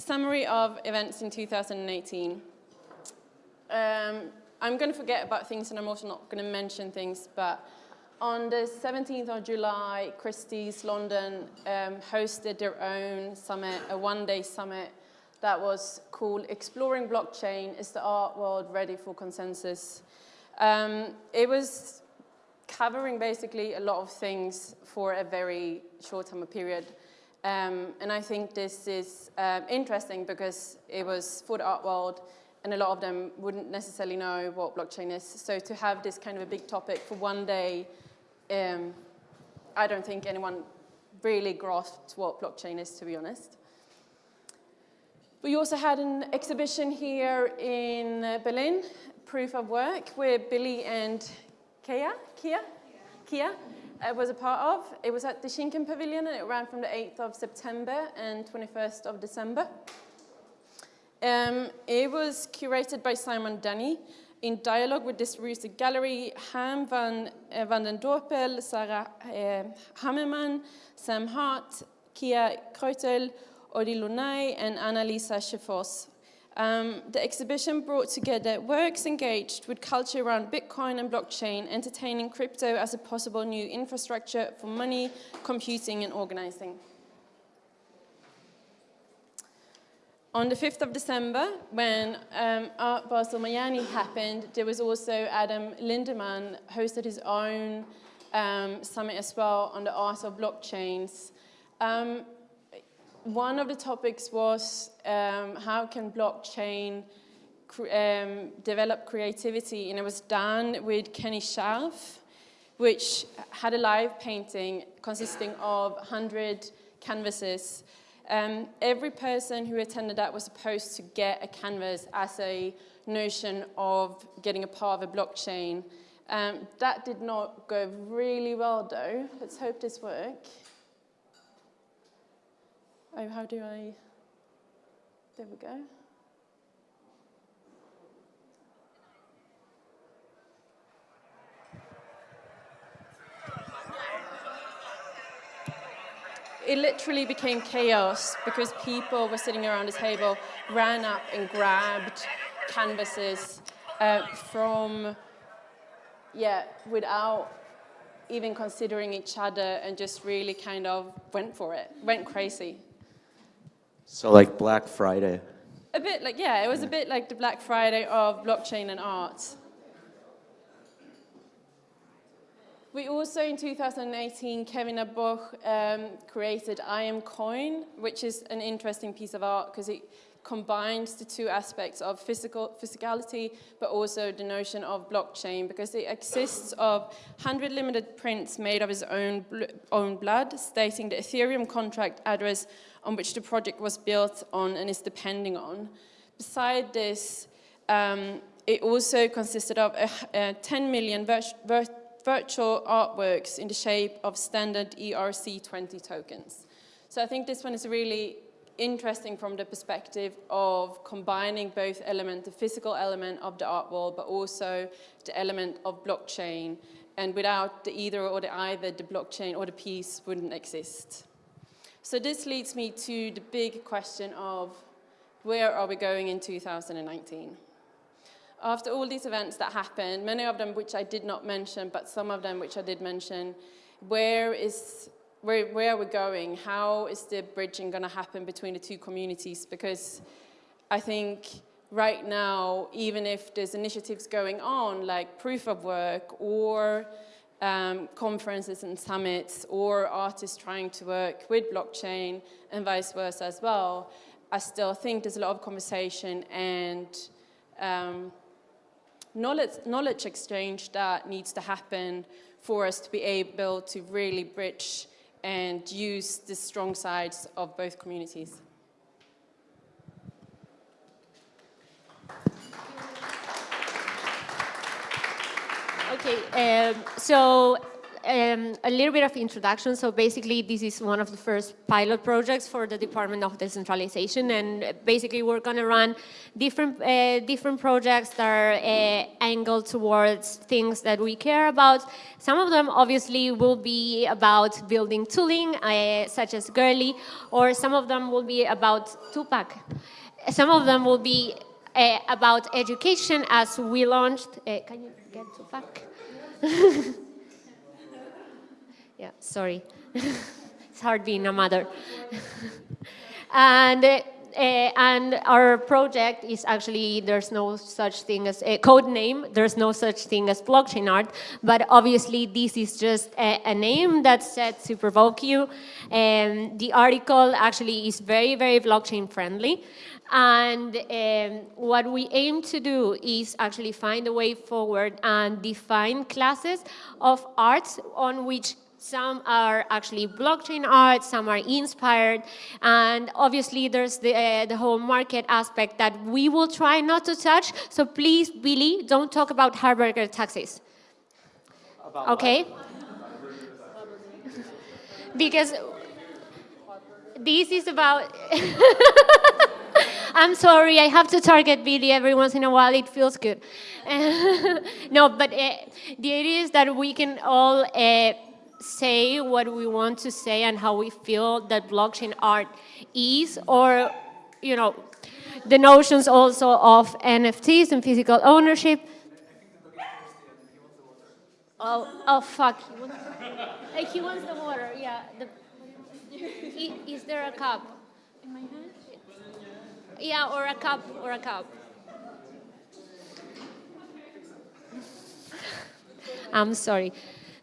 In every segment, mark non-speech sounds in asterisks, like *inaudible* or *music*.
summary of events in 2018. Um, I'm going to forget about things and I'm also not going to mention things, but on the 17th of July, Christie's London um, hosted their own summit, a one-day summit that was called Exploring Blockchain, is the art world ready for consensus? Um, it was covering basically a lot of things for a very short time period. Um, and I think this is um, interesting because it was for the art world and a lot of them wouldn't necessarily know what blockchain is. So to have this kind of a big topic for one day, um, I don't think anyone really grasped what blockchain is, to be honest. We also had an exhibition here in uh, Berlin, Proof of Work, where Billy and Kia, Kia, Kia uh, was a part of. It was at the Schinkel Pavilion and it ran from the 8th of September and 21st of December. Um, it was curated by Simon Denny in dialogue with Distributed Gallery, Harm van, uh, van den Dorpel, Sarah uh, Hammerman, Sam Hart, Kia Kreutler, Odi Lunay, and Annalisa Schifos. Um, the exhibition brought together works engaged with culture around Bitcoin and blockchain, entertaining crypto as a possible new infrastructure for money, computing, and organizing. On the 5th of December, when um, Art Basel Miami happened, there was also Adam Lindemann hosted his own um, summit as well on the art of blockchains. Um, one of the topics was um, how can blockchain um, develop creativity, and it was done with Kenny Scharf, which had a live painting consisting of 100 canvases um, every person who attended that was supposed to get a canvas as a notion of getting a part of a blockchain. Um, that did not go really well though. Let's hope this works. Oh, how do I? There we go. it literally became chaos because people were sitting around a table, ran up and grabbed canvases uh, from, yeah, without even considering each other and just really kind of went for it, went crazy. So like Black Friday. A bit like, yeah, it was a bit like the Black Friday of blockchain and art. We also, in 2018, Kevin Abosch um, created I Am Coin, which is an interesting piece of art because it combines the two aspects of physical physicality, but also the notion of blockchain, because it exists of 100 limited prints made of his own, own blood, stating the Ethereum contract address on which the project was built on and is depending on. Beside this, um, it also consisted of a, a 10 million virtual artworks in the shape of standard ERC20 tokens. So I think this one is really interesting from the perspective of combining both element, the physical element of the art world, but also the element of blockchain. And without the either or the either, the blockchain or the piece wouldn't exist. So this leads me to the big question of where are we going in 2019? after all these events that happened, many of them which I did not mention, but some of them which I did mention, where is where, where are we going? How is the bridging going to happen between the two communities? Because I think right now, even if there's initiatives going on like proof of work or um, conferences and summits or artists trying to work with blockchain and vice versa as well, I still think there's a lot of conversation and um, knowledge, knowledge exchange that needs to happen for us to be able to really bridge and use the strong sides of both communities. Okay, um, so um, a little bit of introduction. So basically, this is one of the first pilot projects for the Department of Decentralization, and basically, we're going to run different uh, different projects that are uh, angled towards things that we care about. Some of them, obviously, will be about building tooling, uh, such as Görli, or some of them will be about Tupac. Some of them will be uh, about education, as we launched. Uh, can you get Tupac? *laughs* yeah, sorry. *laughs* it's hard being a mother. *laughs* and, uh, Eh, and our project is actually, there's no such thing as a code name, there's no such thing as blockchain art, but obviously this is just a, a name that's set to provoke you. Um, and the article actually is very, very blockchain friendly. And um, what we aim to do is actually find a way forward and define classes of arts on which some are actually blockchain art, some are inspired, and obviously there's the, uh, the whole market aspect that we will try not to touch, so please, Billy, don't talk about hamburger taxes. About okay? because this is about... *laughs* I'm sorry, I have to target Billy every once in a while. It feels good. *laughs* no, but uh, the idea is that we can all uh, say what we want to say and how we feel that blockchain art is, or, you know, the notions also of NFTs and physical ownership. Oh, oh fuck. He wants, uh, he wants the water, yeah. The, is there a cup? In my hand? Yeah, or a cup, or a cup. I'm sorry.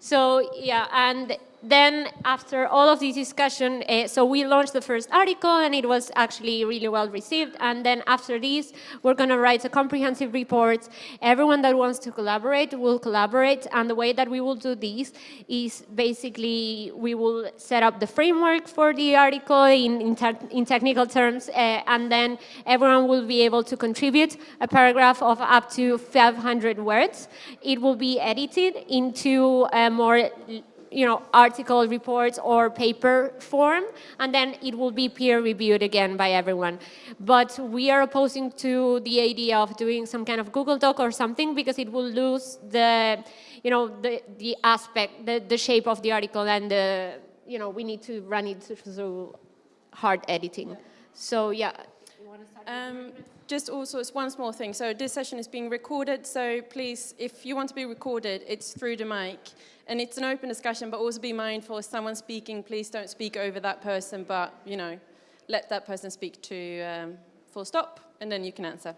So yeah, and then after all of this discussion, uh, so we launched the first article and it was actually really well received. And then after this, we're going to write a comprehensive report. Everyone that wants to collaborate will collaborate. And the way that we will do this is basically we will set up the framework for the article in, in, te in technical terms. Uh, and then everyone will be able to contribute a paragraph of up to 500 words. It will be edited into a more you know, article, reports, or paper form, and then it will be peer reviewed again by everyone. But we are opposing to the idea of doing some kind of Google Doc or something because it will lose the, you know, the, the aspect, the, the shape of the article and the, you know, we need to run it through hard editing. So yeah. Um, just also, it's one small thing. So this session is being recorded, so please, if you want to be recorded, it's through the mic. And it's an open discussion, but also be mindful if someone's speaking, please don't speak over that person, but, you know, let that person speak to um, full stop, and then you can answer.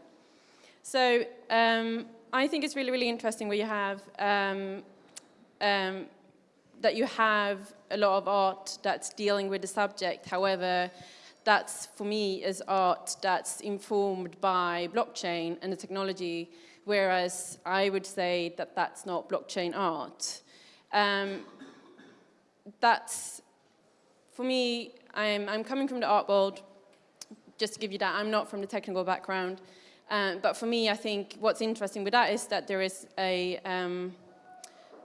So um, I think it's really, really interesting where you have um, um, that you have a lot of art that's dealing with the subject. However, that's, for me, is art that's informed by blockchain and the technology, whereas I would say that that's not blockchain art. Um, that's, for me, I'm, I'm coming from the art world, just to give you that, I'm not from the technical background. Um, but for me, I think what's interesting with that is that there is a, um,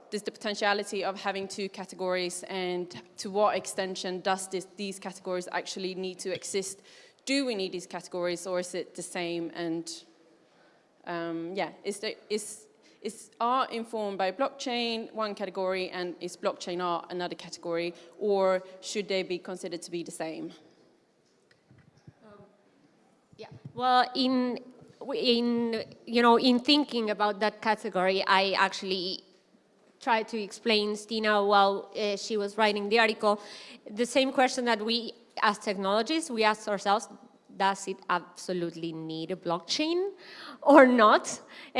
there's the potentiality of having two categories and to what extension does this, these categories actually need to exist? Do we need these categories or is it the same? And um, yeah, is, there, is, is art informed by blockchain, one category, and is blockchain art another category, or should they be considered to be the same? Um, yeah, well, in, in, you know, in thinking about that category, I actually tried to explain Stina while uh, she was writing the article, the same question that we as technologists, we ask ourselves, does it absolutely need a blockchain or not? Uh,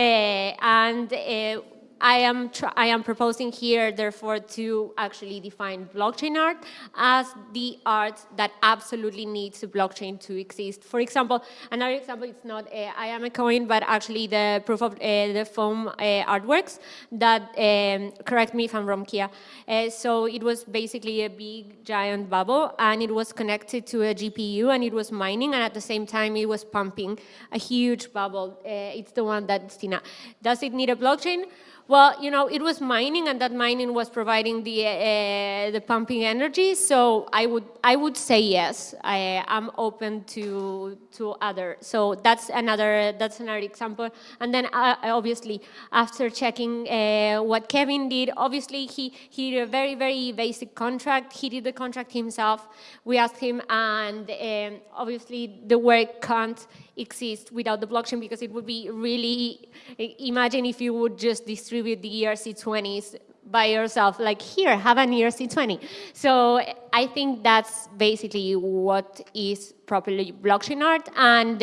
and uh, I am, I am proposing here, therefore, to actually define blockchain art as the art that absolutely needs a blockchain to exist. For example, another example, it's not uh, I am a coin, but actually the proof of uh, the foam uh, artworks that, um, correct me if I'm wrong, Kia. Uh, so it was basically a big, giant bubble, and it was connected to a GPU, and it was mining, and at the same time, it was pumping a huge bubble. Uh, it's the one that Stina. Does it need a blockchain? Well, you know, it was mining, and that mining was providing the uh, the pumping energy. So I would I would say yes. I am open to to other. So that's another that's another example. And then uh, obviously after checking uh, what Kevin did, obviously he he did a very very basic contract. He did the contract himself. We asked him, and um, obviously the work can't exist without the blockchain because it would be really imagine if you would just distribute the ERC20s by yourself like here have an ERC20 so I think that's basically what is properly blockchain art and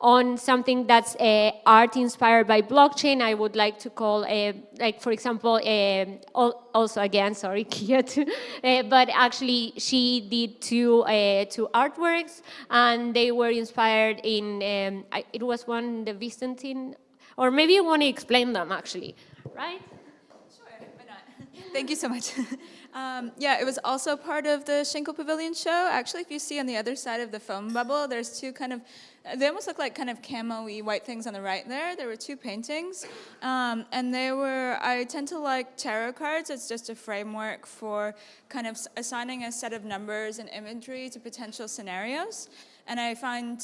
on something that's uh, art inspired by blockchain I would like to call uh, like for example uh, also again sorry *laughs* Kia too, uh, but actually she did two uh, two artworks and they were inspired in um, I, it was one the Byzantine or maybe you want to explain them actually right Sure. *laughs* Thank you so much. *laughs* um, yeah, it was also part of the Schinkel Pavilion show. Actually, if you see on the other side of the foam bubble, there's two kind of, they almost look like kind of camo-y white things on the right there. There were two paintings. Um, and they were, I tend to like tarot cards. It's just a framework for kind of assigning a set of numbers and imagery to potential scenarios. And I find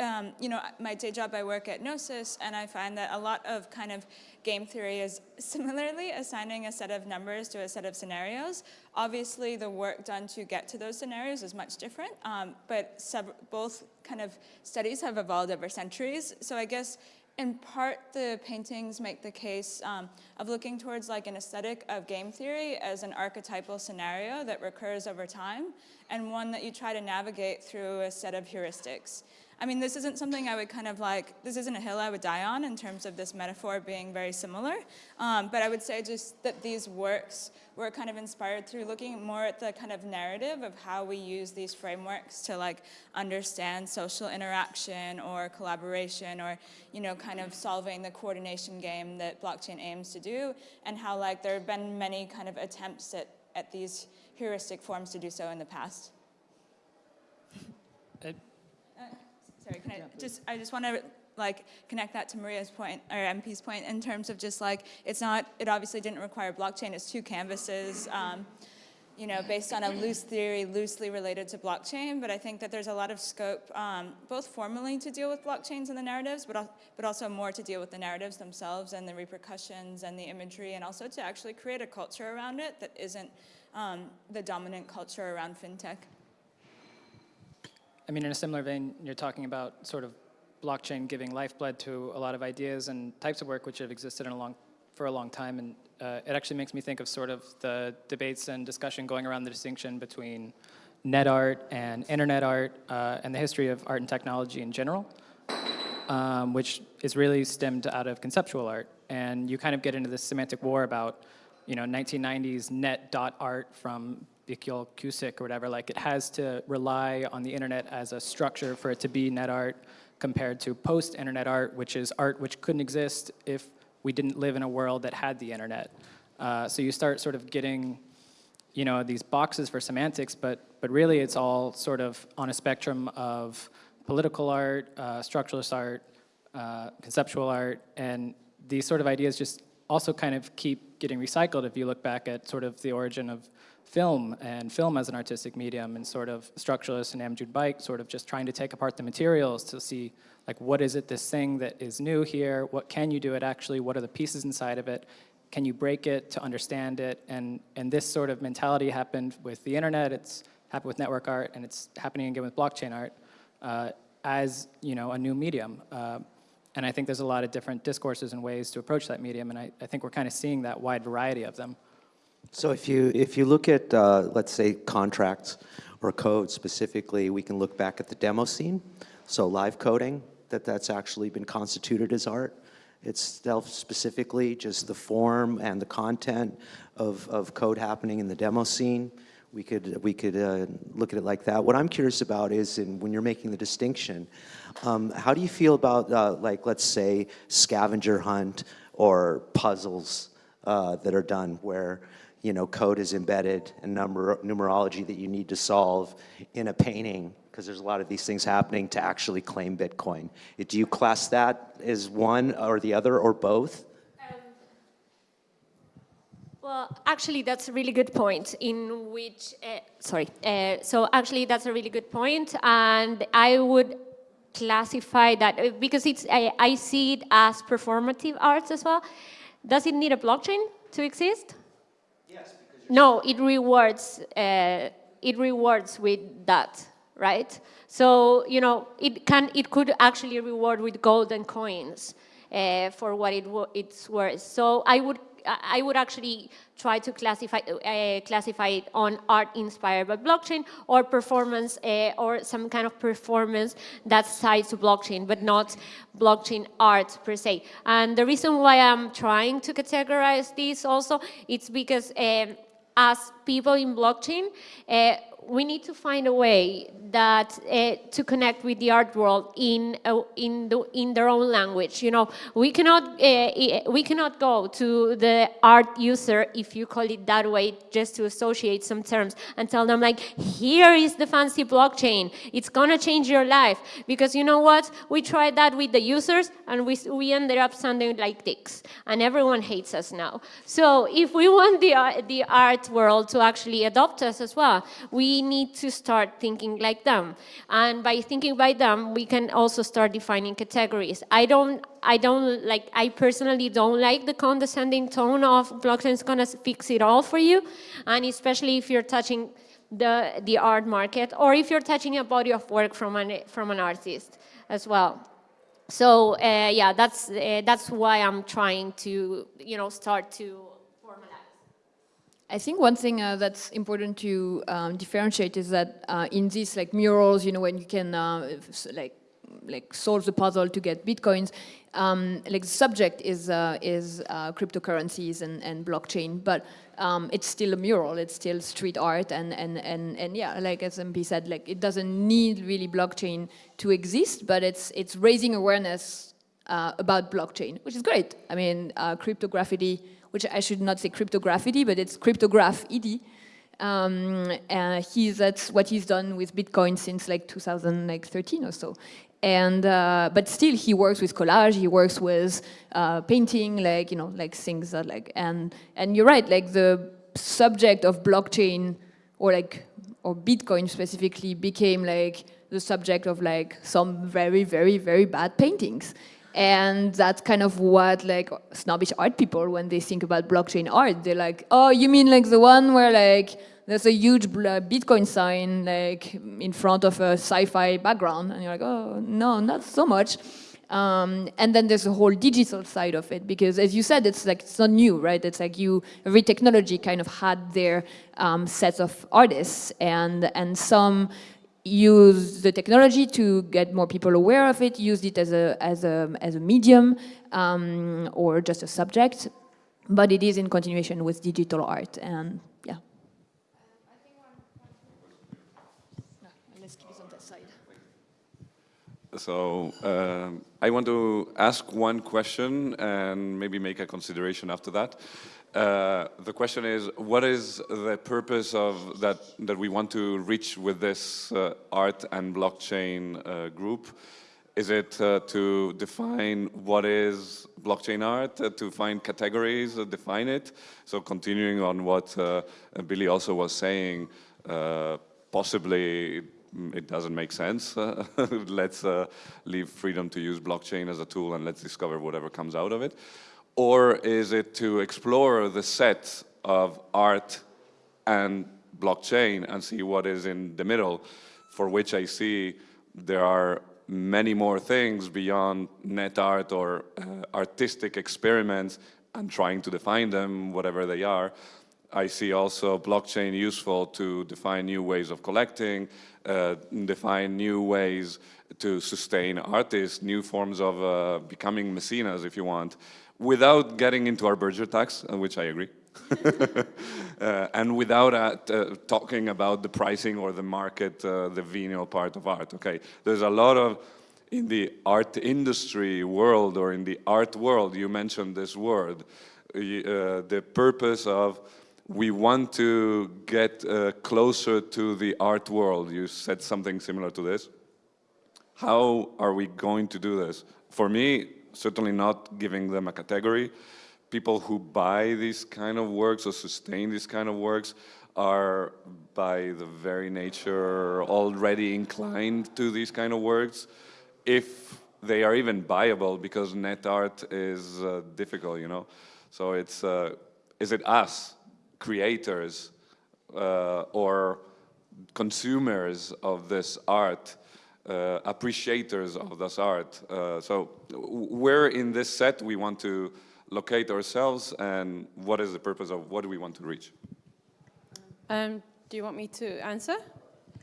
um, you know, my day job, I work at Gnosis, and I find that a lot of kind of game theory is similarly assigning a set of numbers to a set of scenarios. Obviously, the work done to get to those scenarios is much different, um, but both kind of studies have evolved over centuries. So I guess in part, the paintings make the case um, of looking towards like an aesthetic of game theory as an archetypal scenario that recurs over time, and one that you try to navigate through a set of heuristics. I mean, this isn't something I would kind of like, this isn't a hill I would die on in terms of this metaphor being very similar. Um, but I would say just that these works were kind of inspired through looking more at the kind of narrative of how we use these frameworks to like understand social interaction or collaboration or, you know, kind of solving the coordination game that blockchain aims to do and how like there have been many kind of attempts at, at these heuristic forms to do so in the past. Sorry, can I just, I just want to like connect that to Maria's point or MP's point in terms of just like, it's not, it obviously didn't require blockchain, it's two canvases, um, you know, based on a loose theory, loosely related to blockchain, but I think that there's a lot of scope, um, both formally to deal with blockchains and the narratives, but, but also more to deal with the narratives themselves and the repercussions and the imagery, and also to actually create a culture around it that isn't um, the dominant culture around fintech. I mean, in a similar vein, you're talking about sort of blockchain giving lifeblood to a lot of ideas and types of work which have existed a long, for a long time. And uh, it actually makes me think of sort of the debates and discussion going around the distinction between net art and internet art uh, and the history of art and technology in general, um, which is really stemmed out of conceptual art. And you kind of get into this semantic war about, you know, 1990s net dot art from Vuk Ćosić or whatever, like it has to rely on the internet as a structure for it to be net art compared to post-internet art, which is art which couldn't exist if we didn't live in a world that had the internet. Uh, so you start sort of getting, you know, these boxes for semantics, but, but really it's all sort of on a spectrum of political art, uh, structuralist art, uh, conceptual art, and these sort of ideas just also kind of keep getting recycled if you look back at sort of the origin of film and film as an artistic medium and sort of structuralists and Amjud Bike sort of just trying to take apart the materials to see like what is it this thing that is new here, what can you do it actually, what are the pieces inside of it, can you break it to understand it and, and this sort of mentality happened with the internet, it's happened with network art and it's happening again with blockchain art uh, as you know a new medium. Uh, and I think there's a lot of different discourses and ways to approach that medium and I, I think we're kind of seeing that wide variety of them. So if you, if you look at, uh, let's say, contracts or code specifically, we can look back at the demo scene. So live coding, that that's actually been constituted as art. Itself specifically, just the form and the content of, of code happening in the demo scene. We could, we could uh, look at it like that. What I'm curious about is in, when you're making the distinction, um, how do you feel about, uh, like, let's say, scavenger hunt or puzzles uh, that are done where you know, code is embedded and number, numerology that you need to solve in a painting because there's a lot of these things happening to actually claim Bitcoin. Do you class that as one or the other or both? Um, Well, actually, that's a really good point. In which, uh, sorry. Uh, so actually, that's a really good point, and I would classify that uh, because it's I, I see it as performative arts as well. Does it need a blockchain to exist? No, it rewards. Uh, it rewards with that, right? So you know, it can. It could actually reward with golden coins uh, for what it it's worth. So I would I would actually try to classify, uh, classify it on art inspired by blockchain or performance uh, or some kind of performance that's tied to blockchain, but not blockchain art per se. And the reason why I'm trying to categorize this also, it's because um, as people in blockchain, uh, we need to find a way that uh, to connect with the art world in uh, in the, in their own language. You know, we cannot uh, we cannot go to the art user if you call it that way just to associate some terms and tell them like, here is the fancy blockchain. It's gonna change your life because you know what? We tried that with the users and we we ended up sounding like dicks and everyone hates us now. So if we want the the art world to actually adopt us as well, we we need to start thinking like them. And by thinking by them, we can also start defining categories. I don't, I don't like, I personally don't like the condescending tone of blockchain is gonna fix it all for you. And especially if you're touching the, the art market or if you're touching a body of work from an, from an artist as well. So uh, yeah, that's, uh, that's why I'm trying to, you know, start to I think one thing uh, that's important to um, differentiate is that uh, in these like murals, you know, when you can uh, like like solve the puzzle to get bitcoins, um, like the subject is uh, is uh, cryptocurrencies and, and blockchain, but um, it's still a mural, it's still street art, and and and and yeah, like as MP said, like it doesn't need really blockchain to exist, but it's it's raising awareness uh, about blockchain, which is great. I mean, cryptography which I should not say cryptography, but it's Cryptograffiti. Um, uh, he's, that's what he's done with Bitcoin since like 2013 or so. And, uh, but still he works with collage, he works with uh, painting, like, you know, like things that like, and, and you're right, like the subject of blockchain or like, or Bitcoin specifically became like the subject of like some very, very, very bad paintings. And that's kind of what like snobbish art people, when they think about blockchain art, they're like, oh, you mean like the one where like there's a huge Bitcoin sign like in front of a sci-fi background. And you're like, oh, no, not so much. Um, and then there's a whole digital side of it because as you said, it's like, it's not new, right? It's like you, every technology kind of had their um, sets of artists and, and some use the technology to get more people aware of it, use it as a, as a, as a medium um, or just a subject, but it is in continuation with digital art and yeah. So um, I want to ask one question and maybe make a consideration after that. Uh, the question is, what is the purpose of that that we want to reach with this uh, art and blockchain uh, group? Is it uh, to define what is blockchain art, uh, to find categories, define it? So continuing on what Billy also was saying, possibly it doesn't make sense. *laughs* let's leave freedom to use blockchain as a tool and let's discover whatever comes out of it. Or is it to explore the set of art and blockchain and see what is in the middle, for which I see there are many more things beyond net art or uh, artistic experiments and trying to define them, whatever they are. I see also blockchain useful to define new ways of collecting, uh, define new ways to sustain artists, new forms of uh, becoming mecenas, if you want without getting into our Berger tax, uh, which I agree, *laughs* uh, and without uh, uh, talking about the pricing or the market, uh, the venial part of art, okay? There's a lot of, in the art industry world or in the art world, you mentioned this word, uh, the purpose of we want to get closer to the art world. You said something similar to this. How are we going to do this? For me, certainly not giving them a category, people who buy these kind of works or sustain these kind of works are by the very nature already inclined to these kind of works. If they are even buyable because net art is uh, difficult you know? So it's uh, is it us creators uh, or consumers of this art uh, appreciators of this art uh, so where in this set we want to locate ourselves and what is the purpose of what do we want to reach Um, do you want me to answer?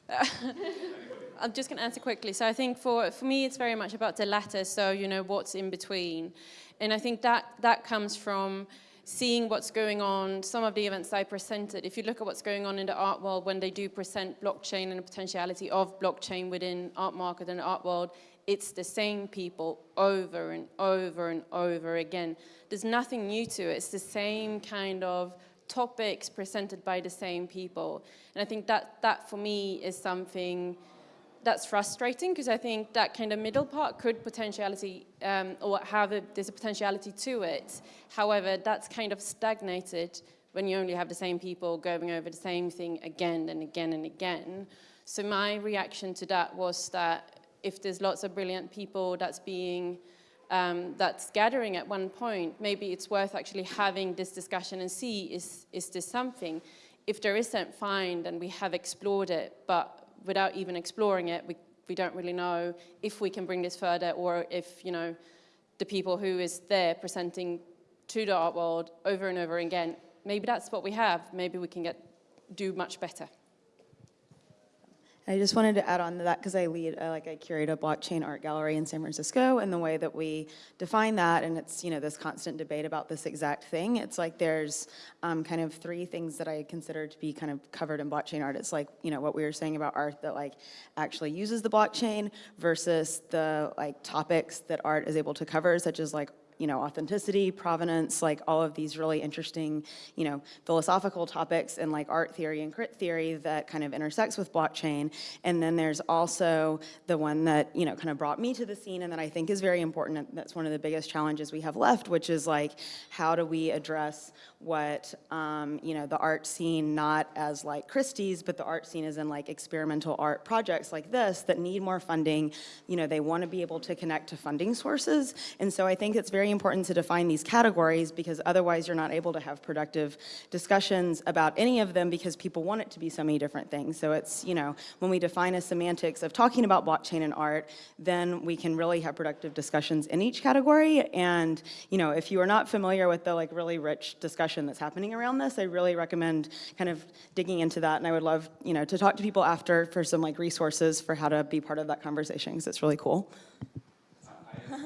*laughs* I'm just going to answer quickly. So I think for, for me, it's very much about the latter. So, you know, what's in between. And I think that, that comes from seeing what's going on, some of the events I presented. If you look at what's going on in the art world when they do present blockchain and the potentiality of blockchain within art market and art world, it's the same people over and over and over again. There's nothing new to it. It's the same kind of topics presented by the same people. And I think that, that for me is something that's frustrating because I think that kind of middle part could potentiality um, or have a, there's a potentiality to it. However, that's kind of stagnated when you only have the same people going over the same thing again and again and again. So my reaction to that was that if there's lots of brilliant people that's being um, that's gathering at one point, maybe it's worth actually having this discussion and see is, is this something? If there isn't, fine, then we have explored it, but without even exploring it, we, we don't really know if we can bring this further or if, you know, the people who is there presenting to the art world over and over again, maybe that's what we have, maybe we can get, do much better. I just wanted to add on to that because I lead, uh, like I curate a blockchain art gallery in San Francisco and the way that we define that and it's, you know, this constant debate about this exact thing. It's like there's um, kind of three things that I consider to be kind of covered in blockchain art. It's like, you know, what we were saying about art that like actually uses the blockchain versus the like topics that art is able to cover, such as like you know, authenticity, provenance, like all of these really interesting, you know, philosophical topics and like art theory and crit theory that kind of intersects with blockchain. And then there's also the one that, you know, kind of brought me to the scene and that I think is very important. That's one of the biggest challenges we have left, which is like, how do we address what, um, you know, the art scene, not as like Christie's, but the art scene is in like experimental art projects like this that need more funding. You know, they want to be able to connect to funding sources. And so I think it's very important to define these categories because otherwise you're not able to have productive discussions about any of them because people want it to be so many different things. So it's, you know, when we define a semantics of talking about blockchain and art, then we can really have productive discussions in each category. And, you know, if you are not familiar with the like really rich discussion that's happening around this, I really recommend kind of digging into that. And I would love, you know, to talk to people after for some like resources for how to be part of that conversation because it's really cool. My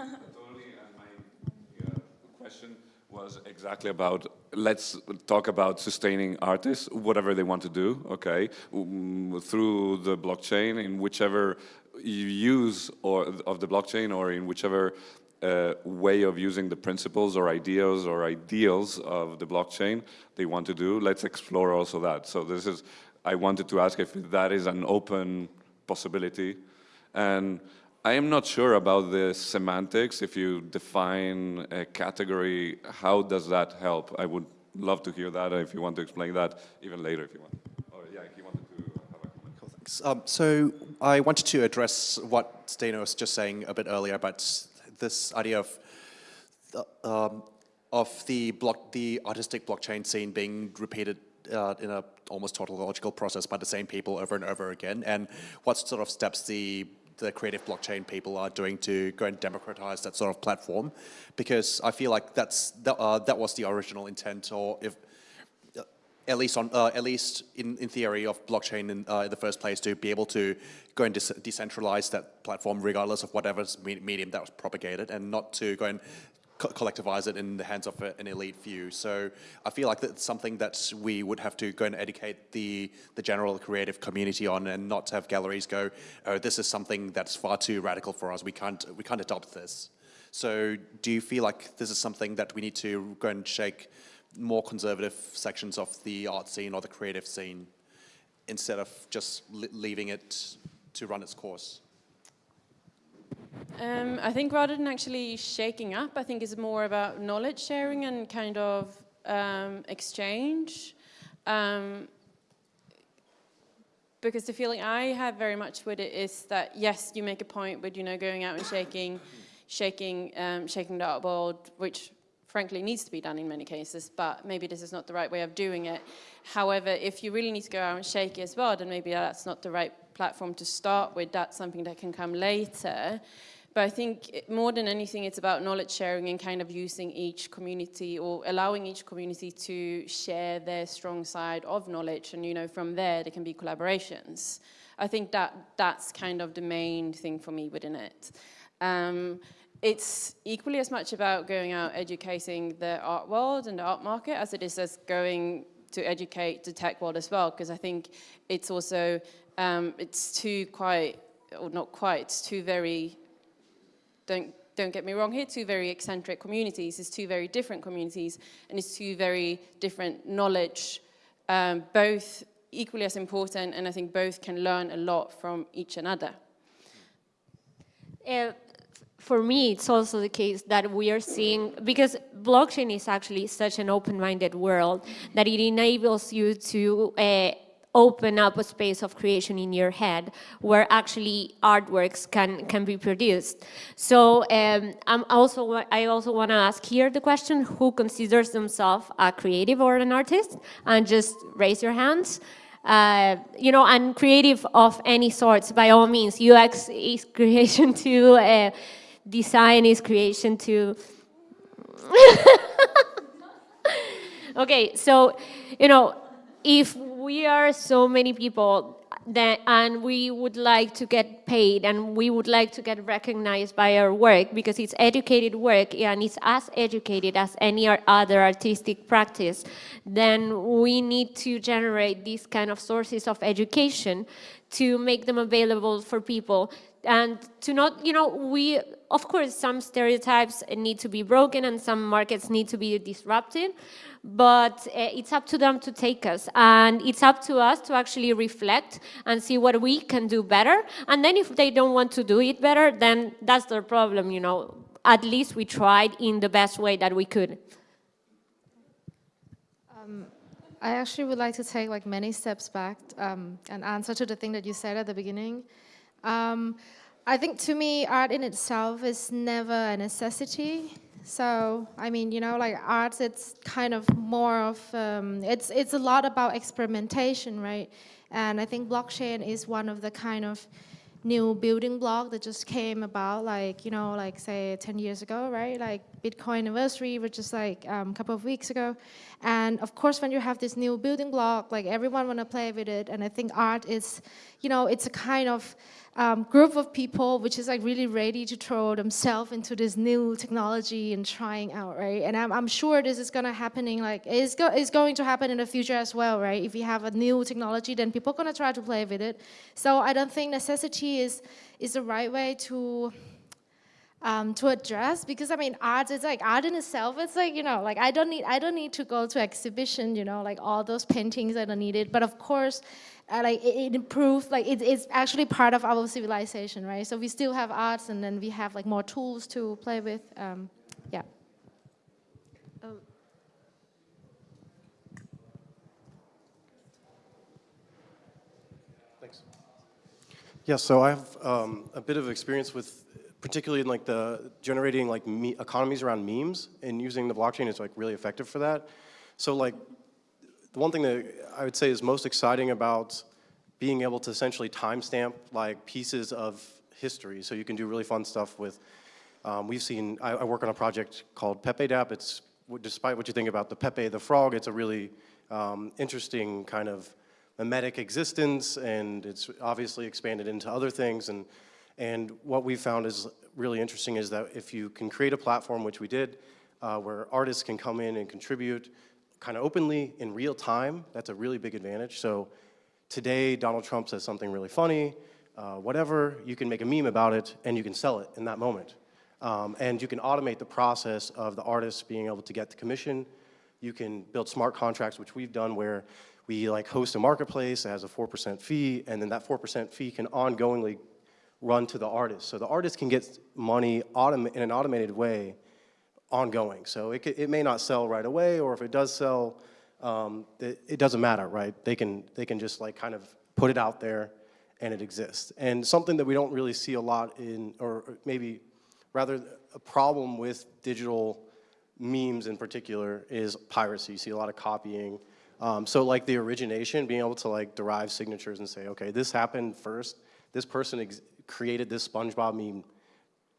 question was exactly about, let's talk about sustaining artists, whatever they want to do, okay, um, through the blockchain, in whichever use or of the blockchain or in whichever way of using the principles or ideas or ideals of the blockchain they want to do. Let's explore also that. So this is, I wanted to ask if that is an open possibility. And I am not sure about the semantics. If you define a category, how does that help? I would love to hear that if you want to explain that even later if you want. Or yeah, if you wanted to have a comment. Cool, thanks. Um, so I wanted to address what Steno was just saying a bit earlier about this idea of the, um, of the block, the artistic blockchain scene being repeated uh, in a almost tautological process by the same people over and over again, and what sort of steps the the creative blockchain people are doing to go and democratize that sort of platform, because I feel like that's that, uh, that was the original intent, or if at least on uh, at least in, in theory of blockchain in, uh, in the first place to be able to go and de decentralize that platform regardless of whatever medium that was propagated, and not to go and co collectivize it in the hands of an elite few. So I feel like that's something that we would have to go and educate the, the general creative community on and not to have galleries go, oh, this is something that's far too radical for us. We can't, we can't adopt this. So do you feel like this is something that we need to go and shake more conservative sections of the art scene or the creative scene instead of just leaving it to run its course? Um, I think rather than actually shaking up, I think it's more about knowledge sharing and kind of um, exchange. Um, because the feeling I have very much with it is that yes, you make a point with you know going out and shaking, shaking, um, shaking the artboard, which frankly needs to be done in many cases, but maybe this is not the right way of doing it. However, if you really need to go out and shake it as well, then maybe that's not the right platform to start with. That's something that can come later. But I think more than anything, it's about knowledge sharing and kind of using each community or allowing each community to share their strong side of knowledge. And, you know, from there, there can be collaborations. I think that that's kind of the main thing for me within it. Um, it's equally as much about going out educating the art world and the art market as it is as going to educate the tech world as well, because I think it's also, um, it's two quite, or not quite, it's very don't don't get me wrong here, two very eccentric communities, it's two very different communities, and it's two very different knowledge, um, both equally as important, and I think both can learn a lot from each another. Uh, for me, it's also the case that we are seeing, because blockchain is actually such an open-minded world that it enables you to uh, open up a space of creation in your head where actually artworks can, can be produced. So um, I'm also, I also want to ask here the question, who considers themselves a creative or an artist? And just raise your hands. Uh, you know, and creative of any sorts, by all means. UX is *laughs* creation too. uh, design is creation to. *laughs* okay, so, you know, if we are so many people that, and we would like to get paid and we would like to get recognized by our work because it's educated work and it's as educated as any other artistic practice, then we need to generate these kind of sources of education to make them available for people and to not, you know, we, of course, some stereotypes need to be broken and some markets need to be disrupted, but uh, it's up to them to take us. And it's up to us to actually reflect and see what we can do better. And then if they don't want to do it better, then that's their problem, you know. At least we tried in the best way that we could. I actually would like to take like many steps back um, and answer to the thing that you said at the beginning. Um, I think to me, art in itself is never a necessity. So, I mean, you know, like art, it's kind of more of, um, it's, it's a lot about experimentation, right? And I think blockchain is one of the kind of new building block that just came about like, you know, like say 10 years ago, right? Like Bitcoin anniversary, which is like um, a couple of weeks ago. And of course, when you have this new building block, like everyone want to play with it. And I think art is, you know, it's a kind of um, group of people which is like really ready to throw themselves into this new technology and trying out, right? And I'm, I'm sure this is gonna happening like, it's, go, it's going to happen in the future as well, right? If we have a new technology, then people are gonna try to play with it. So I don't think necessity is, is the right way to, um, to address because I mean art is like art in itself it's like you know like I don't need I don't need to go to exhibition you know like all those paintings I don't need it but of course uh, like it, it improves like it, it's actually part of our civilization right? So we still have arts and then we have like more tools to play with um, yeah. Thanks. Yeah, so I have um, a bit of experience with, particularly in like the generating like economies around memes and using the blockchain is like really effective for that. So like, the one thing that I would say is most exciting about being able to essentially timestamp like pieces of history. So you can do really fun stuff with, um, we've seen, I, I work on a project called Pepe Dap. It's, despite what you think about the Pepe the frog, it's a really um, interesting kind of mimetic existence and it's obviously expanded into other things and and what we found is really interesting is that if you can create a platform which we did uh, where artists can come in and contribute kind of openly in real time that's a really big advantage. So today Donald Trump says something really funny uh, whatever you can make a meme about it and you can sell it in that moment. Um, and you can automate the process of the artists being able to get the commission. You can build smart contracts, which we've done where we like host a marketplace that has a 4% fee, and then that 4% fee can ongoingly run to the artist. So the artist can get money in an automated way ongoing. So it, it may not sell right away, or if it does sell, um, it, it doesn't matter, right? They can, they can just like kind of put it out there and it exists. And something that we don't really see a lot in, or maybe rather a problem with digital memes in particular is piracy. You see a lot of copying. Um, so like the origination, being able to like derive signatures and say, okay, this happened first. This person ex- created this SpongeBob meme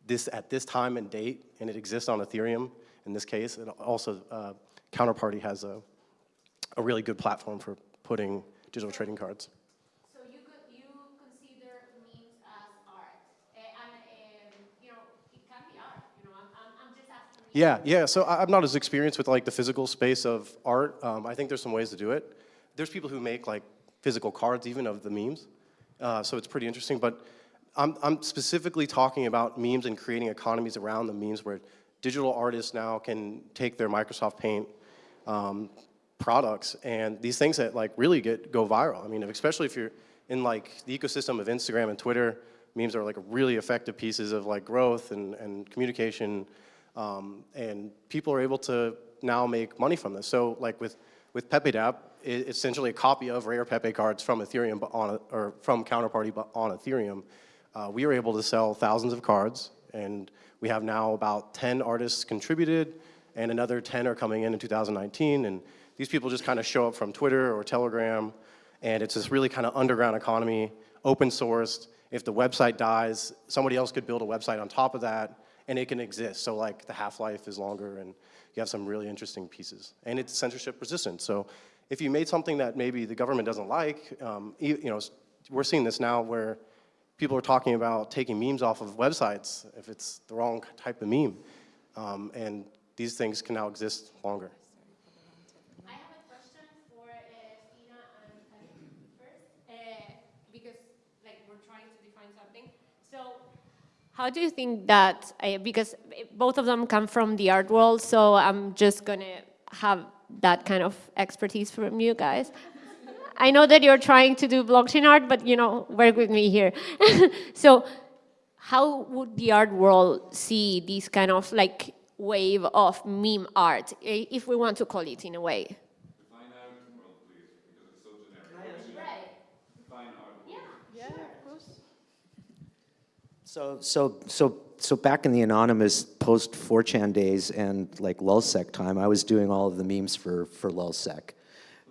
this at this time and date, and it exists on Ethereum in this case. And also, uh, Counterparty has a, a really good platform for putting digital trading cards. So you could, you consider memes as art, and um, you know it can be art. You know, I'm, I'm, I'm just asking. Yeah, yeah. So I- I'm not as experienced with like the physical space of art. Um, I think there's some ways to do it. There's people who make like physical cards even of the memes. Uh, so it's pretty interesting. But I'm, I'm specifically talking about memes and creating economies around the memes where digital artists now can take their Microsoft Paint um, products and these things that like really get go viral. I mean, especially if you're in like the ecosystem of Instagram and Twitter, memes are like really effective pieces of like growth and, and communication. Um, and people are able to now make money from this. So like with, with Pepe Dapp, it's essentially a copy of rare Pepe cards from Ethereum, but on a, or from Counterparty, but on Ethereum. Uh, we were able to sell thousands of cards, and we have now about 10 artists contributed, and another 10 are coming in in 2019. And these people just kind of show up from Twitter or Telegram, and it's this really kind of underground economy, open sourced. If the website dies, somebody else could build a website on top of that, and it can exist. So like the half-life is longer, and you have some really interesting pieces. And it's censorship resistant. So if you made something that maybe the government doesn't like, um, you know, we're seeing this now where people are talking about taking memes off of websites if it's the wrong type of meme. Um, and these things can now exist longer. I have a question for uh, and Khalid first, uh, because like we're trying to define something. So, how do you think that? Uh, because both of them come from the art world, so I'm just gonna have that kind of expertise from you guys. I know that you're trying to do blockchain art, but you know, work with me here. *laughs* so, how would the art world see this kind of like wave of meme art, if we want to call it in a way? Define art world, please, because it's so generic. Define art world. So, so, so, so back in the anonymous post 4chan days and like LulzSec time, I was doing all of the memes for, for LulzSec.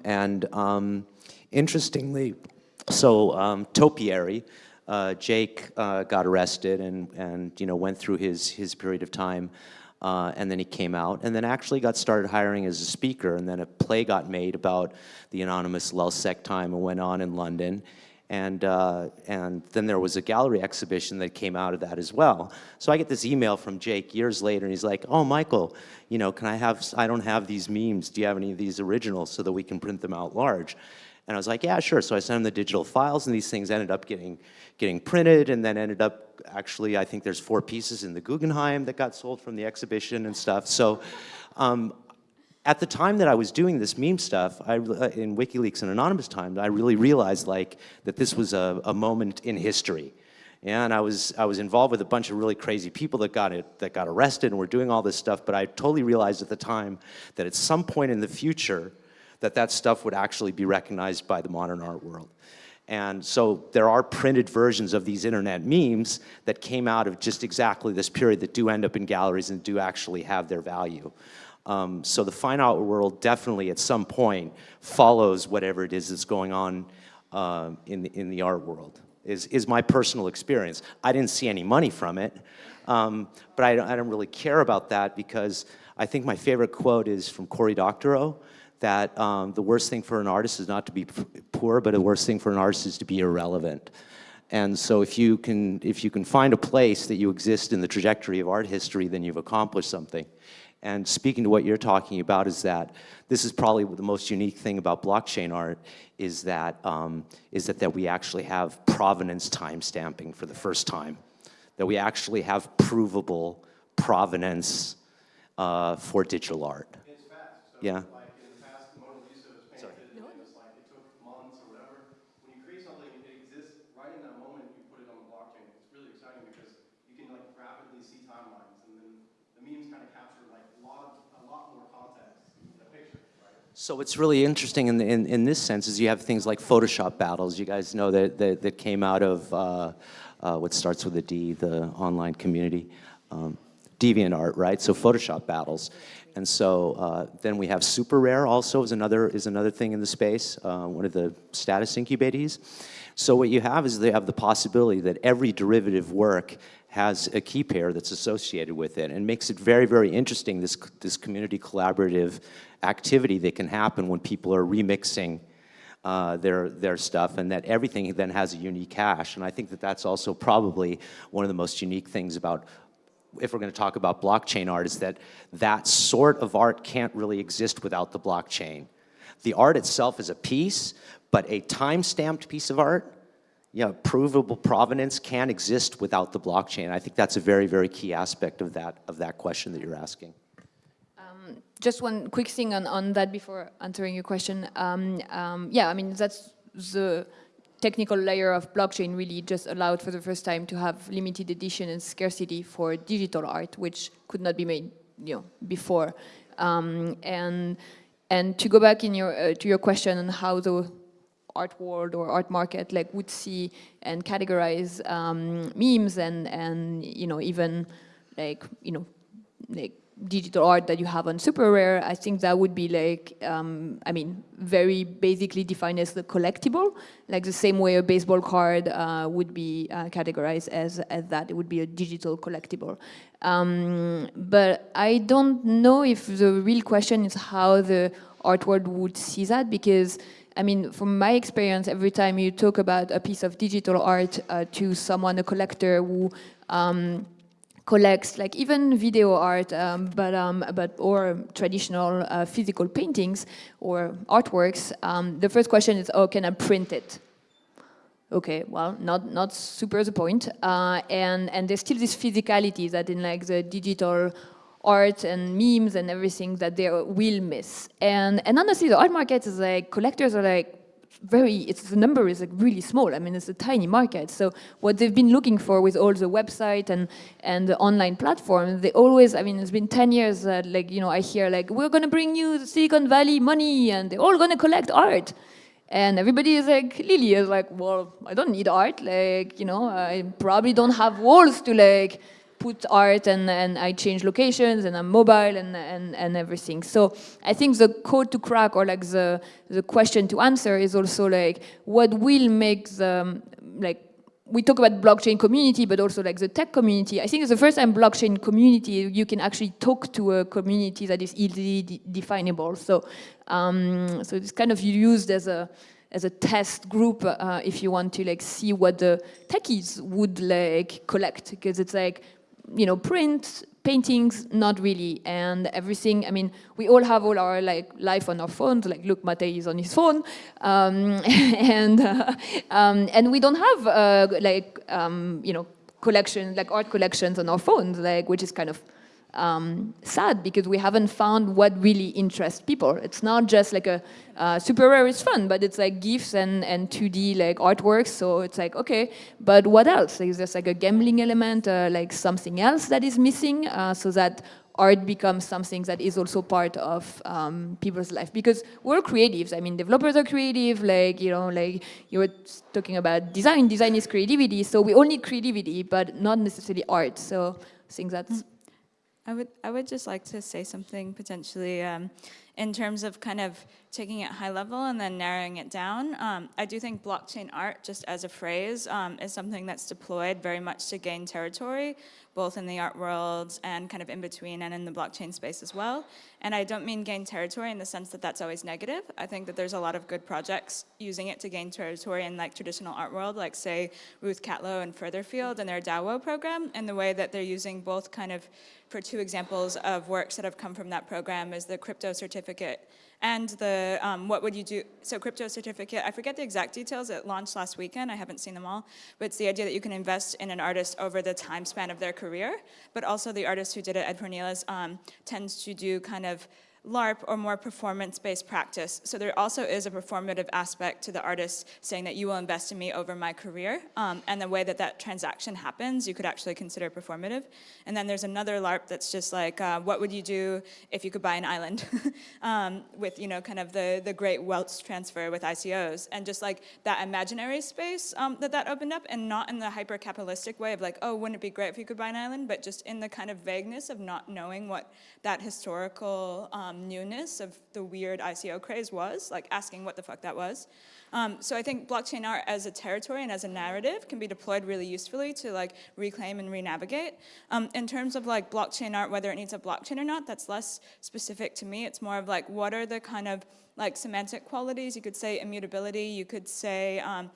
And um, interestingly, so um, Topiary, uh, Jake uh, got arrested and, and, you know, went through his, his period of time. Uh, and then he came out and then actually got started hiring as a speaker. And then a play got made about the anonymous LulzSec time and went on in London. And, uh, and then there was a gallery exhibition that came out of that as well. So I get this email from Jake years later, and he's like, oh, Michael, you know, can I have, I don't have these memes. Do you have any of these originals so that we can print them out large? And I was like, yeah, sure. So I sent him the digital files, and these things ended up getting, getting printed, and then ended up, actually, I think there's four pieces in the Guggenheim that got sold from the exhibition and stuff. So um, at the time that I was doing this meme stuff, I, uh, in WikiLeaks and Anonymous times, I really realized like that this was a, a moment in history. And I was, I was involved with a bunch of really crazy people that got, it, that got arrested and were doing all this stuff, but I totally realized at the time that at some point in the future, that that stuff would actually be recognized by the modern art world. And so there are printed versions of these internet memes that came out of just exactly this period that do end up in galleries and do actually have their value. Um, so the fine art world definitely at some point follows whatever it is that's going on uh, in, the, in the art world, is, is my personal experience. I didn't see any money from it, um, but I, don't- I don't really care about that because I think my favorite quote is from Cory Doctorow, that um, the worst thing for an artist is not to be poor, but the worst thing for an artist is to be irrelevant. And so if you can, if you can find a place that you exist in the trajectory of art history, then you've accomplished something. And speaking to what you're talking about is that this is probably the most unique thing about blockchain art is that, um, is that, that we actually have provenance timestamping for the first time. That we actually have provable provenance uh, for digital art. It's fast. So Yeah. Like in the past, the Mona Lisa was painted, and it was like, it took months or whatever. When you create something, it exists right in that moment, you put it on the blockchain. It's really So what's really interesting in, the, in, in this sense is you have things like Photoshop battles. You guys know that, that, that came out of uh, uh, what starts with a D, the online community. Um, DeviantArt, right? So Photoshop battles. And so uh, then we have Super Rare also is another, is another thing in the space, uh, one of the status incubatees. So what you have is they have the possibility that every derivative work has a key pair that's associated with it and makes it very, very interesting, this, this community collaborative activity that can happen when people are remixing uh, their, their stuff and that everything then has a unique hash. And I think that that's also probably one of the most unique things about if we're going to talk about blockchain art, is that that sort of art can't really exist without the blockchain. The art itself is a piece, but a time-stamped piece of art, know, provable provenance can exist without the blockchain. I think that's a very, very key aspect of that, of that question that you're asking. Um, just one quick thing on, on that before answering your question. Um, um, yeah, I mean, that's the technical layer of blockchain really just allowed for the first time to have limited edition and scarcity for digital art, which could not be made, you know, before. Um, and and to go back in your uh, to your question on how the art world or art market like would see and categorize um, memes and and you know even like you know like digital art that you have on super rare. I think that would be like um, i mean very basically defined as the collectible. Like the same way a baseball card uh, would be uh, categorized as, as that. It would be a digital collectible. Um, but i don't know if the real question is how the art world would see that because I mean, from my experience, every time you talk about a piece of digital art uh, to someone, a collector who um, collects like even video art, um, but um, but or traditional uh, physical paintings or artworks. Um, the first question is, oh, can I print it? Okay, well, not not super the point. Uh, and and there's still this physicality that in like the digital art and memes and everything that they will miss. And and honestly, the art market is like collectors are like very, it's the number is like really small. I mean, it's a tiny market. So what they've been looking for with all the website and and the online platform, they always, I mean, it's been 10 years that like, you know, I hear like, we're going to bring you Silicon Valley money and they're all going to collect art. And everybody is like, Lily is like, well, I don't need art. Like, you know, I probably don't have walls to like, put art and, and I change locations and I'm mobile and, and, and everything. So I think the code to crack or like the, the question to answer is also like what will make the, like we talk about blockchain community, but also like the tech community. I think it's the first time blockchain community, you can actually talk to a community that is easily de definable. So, um, so it's kind of used as a, as a test group uh, if you want to like see what the techies would like collect because it's like you know, print, paintings, not really. And everything, I mean, we all have all our like life on our phones, like look, Matei is on his phone. Um, *laughs* and, uh, um, and we don't have uh, like, um, you know, collections, like art collections on our phones, like, which is kind of um, sad because we haven't found what really interests people. It's not just like a uh, super rare is fun, but it's like GIFs and, and 2D like artworks. So it's like, okay, but what else? Is there like a gambling element, uh, like something else that is missing uh, so that art becomes something that is also part of um, people's life because we're creatives. I mean, developers are creative. Like you know, like you were talking about design. Design is creativity. So we all need creativity, but not necessarily art. So I think that's. I would, I would just like to say something potentially um, in terms of kind of taking it high level and then narrowing it down. Um, I do think blockchain art, just as a phrase, um, is something that's deployed very much to gain territory, both in the art world and kind of in between and in the blockchain space as well. And I don't mean gain territory in the sense that that's always negative. I think that there's a lot of good projects using it to gain territory in like traditional art world, like say Ruth Catlow and Furtherfield and their DAO program, and the way that they're using both kind of, for two examples of works that have come from that program is the crypto certificate and the um, what would you do, so crypto certificate, I forget the exact details, it launched last weekend, I haven't seen them all, but it's the idea that you can invest in an artist over the time span of their career, but also the artist who did it, Ed Fornieles, um, tends to do kind of LARP or more performance-based practice. So there also is a performative aspect to the artist saying that you will invest in me over my career. Um, and the way that that transaction happens, you could actually consider performative. And then there's another LARP that's just like, uh, what would you do if you could buy an island? *laughs* um, with, you know, kind of the, the great wealth transfer with ICOs. And just like that imaginary space um, that that opened up and not in the hyper-capitalistic way of like, oh, wouldn't it be great if you could buy an island? But just in the kind of vagueness of not knowing what that historical um, newness of the weird ICO craze was, like asking what the fuck that was. Um, so I think blockchain art as a territory and as a narrative can be deployed really usefully to like reclaim and re-navigate. Um, in terms of like blockchain art, whether it needs a blockchain or not, that's less specific to me. It's more of like, what are the kind of like semantic qualities? You could say immutability, you could say um,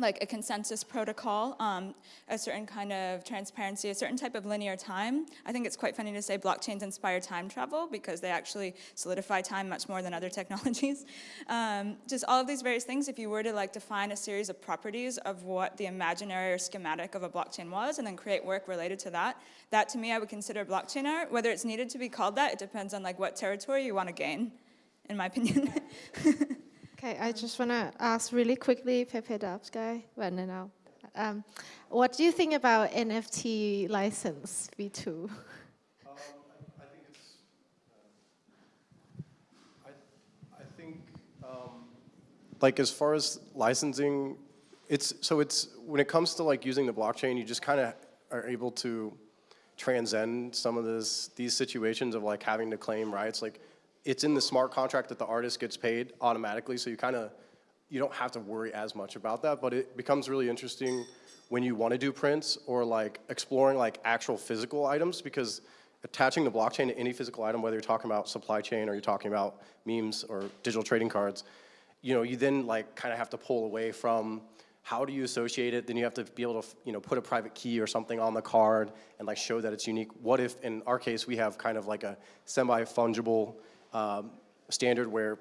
like a consensus protocol, um, a certain kind of transparency, a certain type of linear time. I think it's quite funny to say blockchains inspire time travel because they actually solidify time much more than other *laughs* technologies. Um, just all of these various things, if you were to like define a series of properties of what the imaginary or schematic of a blockchain was and then create work related to that, that to me I would consider blockchain art. Whether it's needed to be called that, it depends on like what territory you want to gain, in my opinion. *laughs* Okay, I just want to ask really quickly, Pepe Dubs guy, well, no, no. Um, what do you think about NFT license V2? Um, I, I, think think, um, like as far as licensing, it's, so it's, when it comes to like using the blockchain, you just kind of are able to transcend some of this, these situations of like having to claim rights. Like it's in the smart contract that the artist gets paid automatically, so you kind of, you don't have to worry as much about that, but it becomes really interesting when you want to do prints or like exploring like actual physical items because attaching the blockchain to any physical item, whether you're talking about supply chain or you're talking about memes or digital trading cards, you know, you then like kind of have to pull away from how do you associate it? Then you have to be able to, you know, put a private key or something on the card and like show that it's unique. What if, in our case, we have kind of like a semi-fungible um, standard where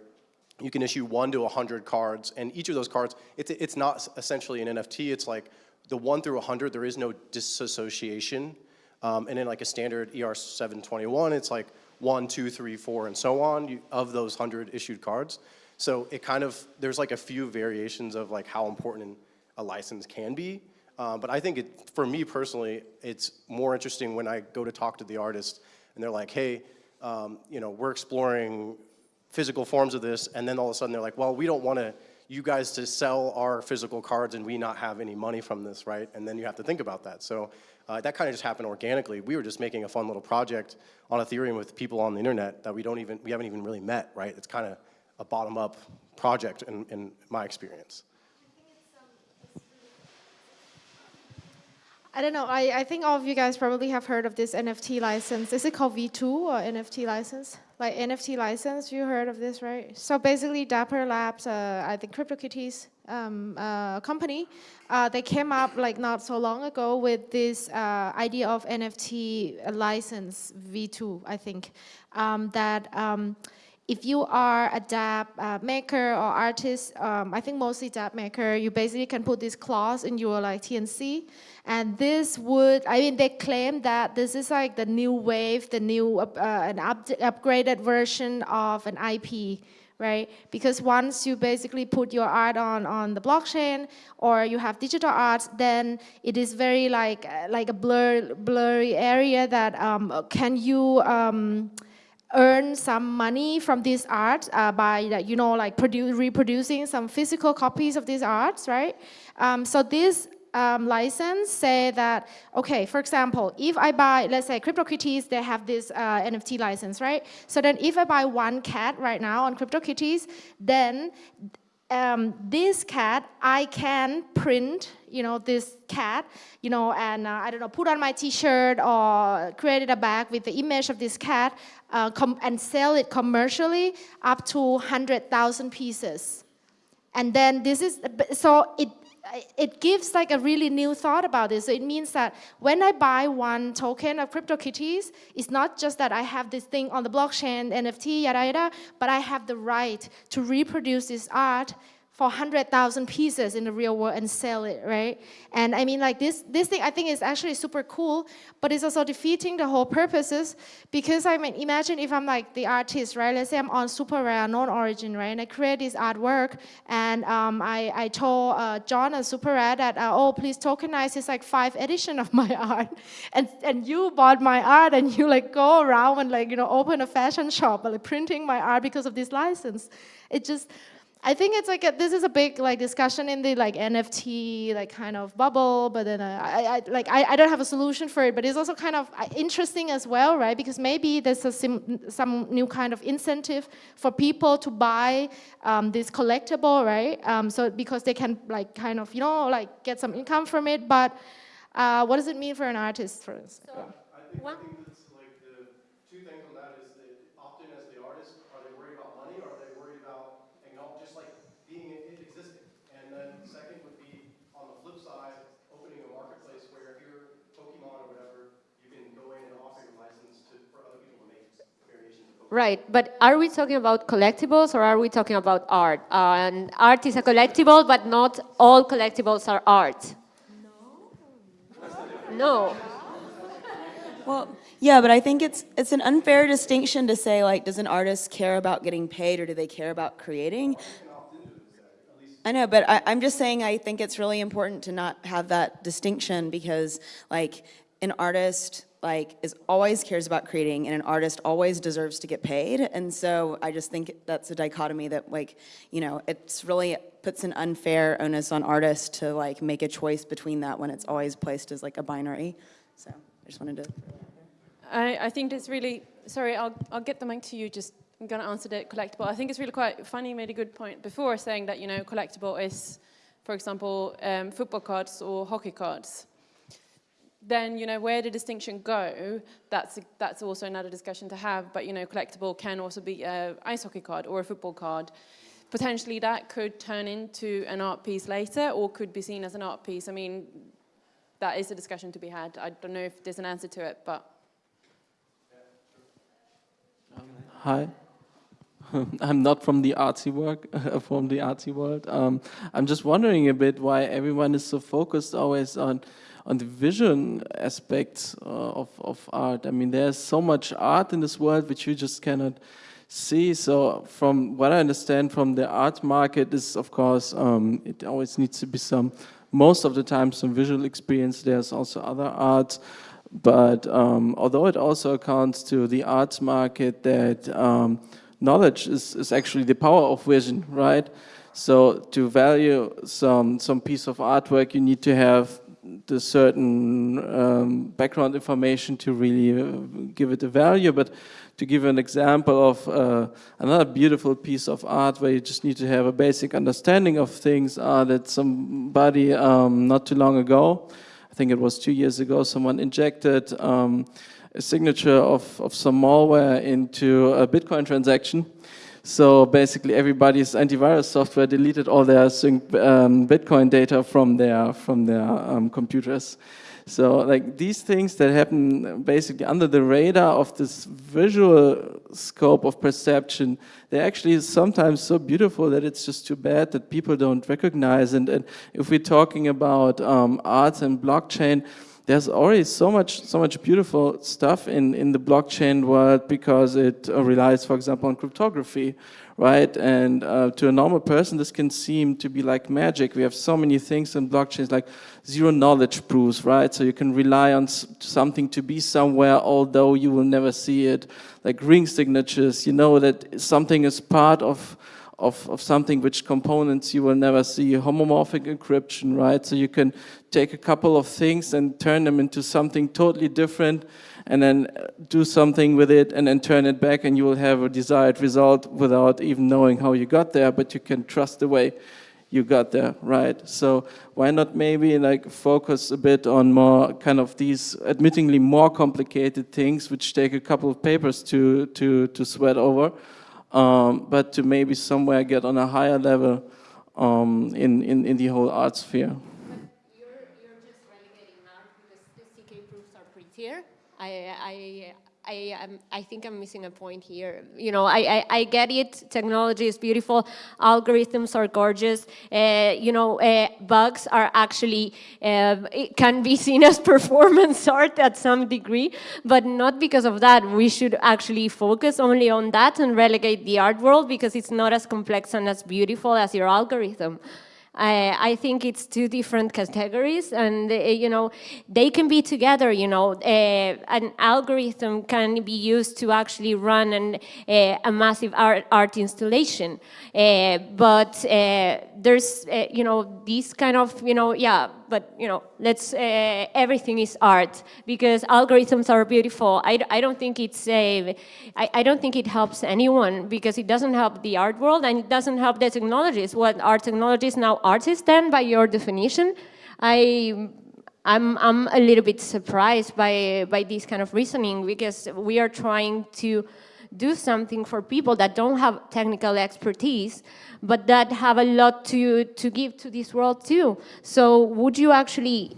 you can issue one to 100 cards, and each of those cards, it's, it's not essentially an NFT, it's like the one through 100, there is no disassociation. Um, and in like a standard ERC721, it's like one, two, three, four, and so on you, of those 100 issued cards. So it kind of, there's like a few variations of like how important a license can be. Uh, but I think it, for me personally, it's more interesting when I go to talk to the artist and they're like, hey, um, you know, we're exploring physical forms of this, and then all of a sudden they're like, well, we don't want to you guys to sell our physical cards and we not have any money from this, right? And then you have to think about that. So uh, that kind of just happened organically. We were just making a fun little project on Ethereum with people on the internet that we don't even, we haven't even really met, right? It's kind of a bottom-up project in, in my experience. I don't know, I, I think all of you guys probably have heard of this NFT license. Is it called V2 or NFT license? Like NFT license, you heard of this, right? So basically Dapper Labs, uh, I think CryptoKitties um, uh, company, uh, they came up like not so long ago with this uh, idea of NFT license V2, I think, um, that um, if you are a dApp uh, maker or artist, um, I think mostly dApp maker, you basically can put this clause in your like TNC. And this would, I mean, they claim that this is like the new wave, the new, uh, an up upgraded version of an IP, right? Because once you basically put your art on, on the blockchain or you have digital art, then it is very like, uh, like a blur, blurry area that um, can you, um, earn some money from this art uh, by, you know, like reproducing some physical copies of these arts, right? Um, so this um, license say that, okay, for example, if I buy, let's say CryptoKitties, they have this uh, NFT license, right? So then if I buy one cat right now on CryptoKitties, then um, this cat, I can print, you know, this cat, you know, and uh, I don't know, put on my t-shirt or create a bag with the image of this cat uh, and sell it commercially up to 100,000 pieces. And then this is, so it it gives like a really new thought about this. So it means that when I buy one token of CryptoKitties, it's not just that I have this thing on the blockchain, NFT, yada yada, but I have the right to reproduce this art for 100,000 pieces in the real world and sell it, right? And I mean, like this, this thing I think is actually super cool, but it's also defeating the whole purposes because I mean, imagine if I'm like the artist, right? Let's say I'm on super rare, known origin, right? And I create this artwork and um, I, I told uh, John and super rare that, uh, oh, please tokenize this like five edition of my *laughs* art. And, and you bought my art and you like go around and like, you know, open a fashion shop, like printing my art because of this license. It just, I think it's like a, this is a big like discussion in the like NFT like kind of bubble, but then uh, I, I like I, I don't have a solution for it, but it's also kind of uh, interesting as well, right? Because maybe there's a sim, some new kind of incentive for people to buy um, this collectible, right? Um, so because they can like kind of you know like get some income from it, but uh, what does it mean for an artist, for instance? I think, I think that's like the two things on that is that often as the artist, are they worried about money or are they worried about acknowledge, just like being it existing? And then second would be on the flip side, opening a marketplace where if you're Pokemon or whatever, you can go in and offer your license to, for other people to make variations of Pokemon. Right, but are we talking about collectibles or are we talking about art? And art is a collectible, but not all collectibles are art. No. No. Well, yeah, but I think it's it's an unfair distinction to say like, does an artist care about getting paid or do they care about creating? I know, but I, I'm just saying I think it's really important to not have that distinction because like an artist like is always cares about creating and an artist always deserves to get paid. And so I just think that's a dichotomy that like, you know, it's really puts an unfair onus on artists to like make a choice between that when it's always placed as like a binary. So I just wanted to. I, I think it's really, sorry, I'll, I'll get the mic to you, just, I'm going to answer the collectible. I think it's really quite funny, made a good point before saying that, you know, collectible is, for example, um, football cards or hockey cards. Then, you know, where the distinction go, that's, that's also another discussion to have, but, you know, collectible can also be an ice hockey card or a football card. Potentially that could turn into an art piece later or could be seen as an art piece. I mean, that is a discussion to be had. I don't know if there's an answer to it, but Hi. *laughs* I'm not from the artsy work, *laughs* from the artsy world. Um, I'm just wondering a bit why everyone is so focused always on on the vision aspects uh, of of art. I mean, there's so much art in this world which you just cannot see. So, from what I understand from the art market, is of course um, it always needs to be some, most of the time, some visual experience. There's also other art. But um, although it also accounts to the arts market that um, knowledge is, is actually the power of vision, right? So to value some, some piece of artwork, you need to have the certain um, background information to really uh, give it a value. But to give an example of uh, another beautiful piece of art where you just need to have a basic understanding of things are that somebody um, not too long ago I think it was two years ago, someone injected um, a signature of, of some malware into a Bitcoin transaction. So basically everybody's antivirus software deleted all their um, Bitcoin data from their, from their um, computers. So like these things that happen basically under the radar of this visual scope of perception, they're actually sometimes so beautiful that it's just too bad that people don't recognize. And, and if we're talking about um, arts and blockchain, there's already so much so much beautiful stuff in in the blockchain world because it uh, relies for example on cryptography right? And uh, to a normal person this can seem to be like magic. We have so many things in blockchains like zero knowledge proofs right? So you can rely on something to be somewhere although you will never see it. Like ring signatures you know that something is part of of, of something which components you will never see, homomorphic encryption, right? So you can take a couple of things and turn them into something totally different and then do something with it and then turn it back and you will have a desired result without even knowing how you got there, but you can trust the way you got there, right? So why not maybe like focus a bit on more kind of these admittingly more complicated things which take a couple of papers to, to, to sweat over, um, but to maybe somewhere get on a higher level um, in, in, in the whole art sphere. You're, you're just relegating art because the ZK proofs are prettier I, I, I, am, I think I'm missing a point here. You know, I, I, I get it. Technology is beautiful. Algorithms are gorgeous. Uh, you know, uh, bugs are actually, uh, it can be *laughs* seen as performance art at some degree, but not because of that. We should actually focus only on that and relegate the art world because it's not as complex and as beautiful as your algorithm. I, I think it's two different categories and, uh, you know, they can be together, you know. Uh, an algorithm can be used to actually run an, uh, a massive art, art installation. Uh, but uh, there's, uh, you know, these kind of, you know, yeah, but, you know, let's, uh, everything is art because algorithms are beautiful. I, I don't think it's, a, I, I don't think it helps anyone because it doesn't help the art world and it doesn't help the technologies. What are technologies now artists then by your definition? I I'm, I'm a little bit surprised by, by this kind of reasoning because we are trying to do something for people that don't have technical expertise, but that have a lot to, to give to this world too. So would you actually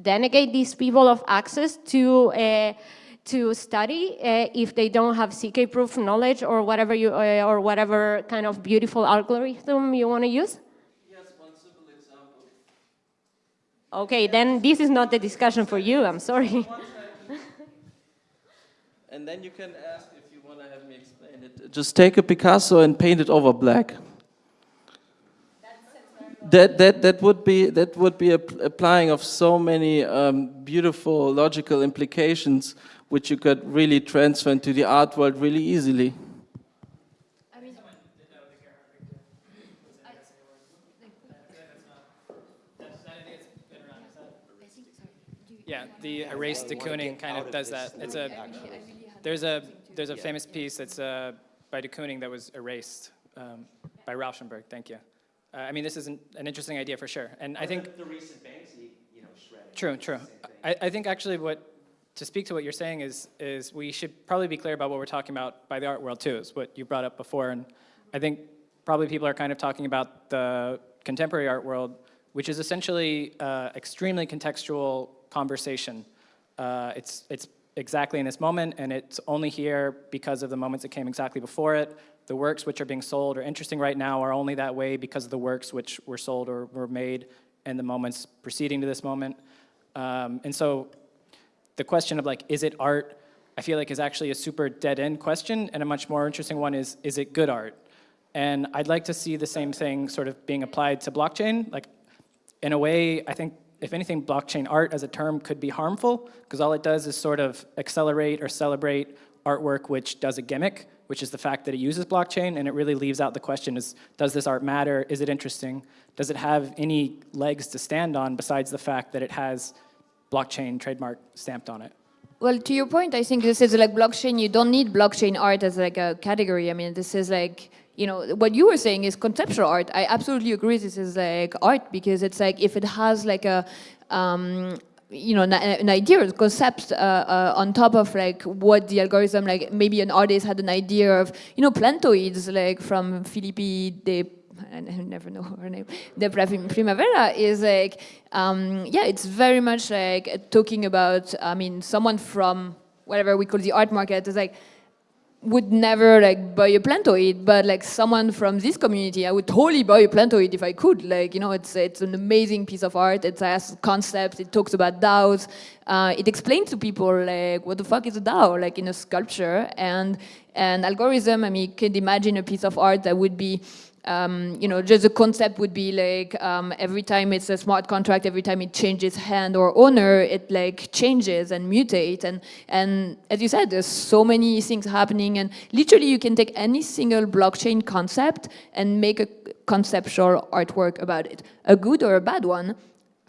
denegate these people of access to uh, to study uh, if they don't have ZK-proof knowledge or whatever you uh, or whatever kind of beautiful algorithm you want to use? Yes, one simple example. Okay, then this is not the discussion for you. I'm sorry. *laughs* and then you can ask just take a Picasso and paint it over black. That, that, that would be, that would be applying of so many um, beautiful logical implications which you could really transfer into the art world really easily. Yeah, the erase de Kooning kind of does that. It's a, there's a, there's a famous piece that's uh, by de Kooning that was erased um, by Rauschenberg. Thank you. Uh, I mean, this is an, an, interesting idea for sure. And I think the, the recent Banksy, you know, shredded. True, true. I, I think actually what to speak to what you're saying is is we should probably be clear about what we're talking about by the art world too. Is what you brought up before, and I think probably people are kind of talking about the contemporary art world, which is essentially uh, extremely contextual conversation. Uh, it's it's exactly in this moment, and it's only here because of the moments that came exactly before it. The works which are being sold or interesting right now are only that way because of the works which were sold or were made in the moments preceding to this moment. Um, and so the question of like, is it art, I feel like is actually a super dead-end question, and a much more interesting one is, is it good art? And I'd like to see the same thing sort of being applied to blockchain. Like, in a way, I think if anything, blockchain art as a term could be harmful because all it does is sort of accelerate or celebrate artwork which does a gimmick, which is the fact that it uses blockchain, and it really leaves out the question is, does this art matter? Is it interesting? Does it have any legs to stand on besides the fact that it has blockchain trademark stamped on it? Well, to your point, I think this is like blockchain. You don't need blockchain art as like a category. I mean, this is like you know, what you were saying is conceptual art. I absolutely agree this is like art because it's like if it has like a, um, you know, an, idea, a concept uh, uh, on top of like what the algorithm, like maybe an artist had an idea of, you know, plantoids like from Filippi de I never know her name, Debra Primavera, is like, um, yeah, it's very much like talking about, I mean, someone from whatever we call the art market is like, would never like buy a plantoid, but like someone from this community, I would totally buy a plantoid if I could. Like, you know, it's it's an amazing piece of art. It has concepts. It talks about DAOs. Uh, it explains to people like what the fuck is a DAO, like in a sculpture and an algorithm. I mean, you could imagine a piece of art that would be um, you know, just the concept would be like um, every time it's a smart contract, every time it changes hand or owner, it like changes and mutates. And, and as you said, there's so many things happening. And literally you can take any single blockchain concept and make a conceptual artwork about it, a good or a bad one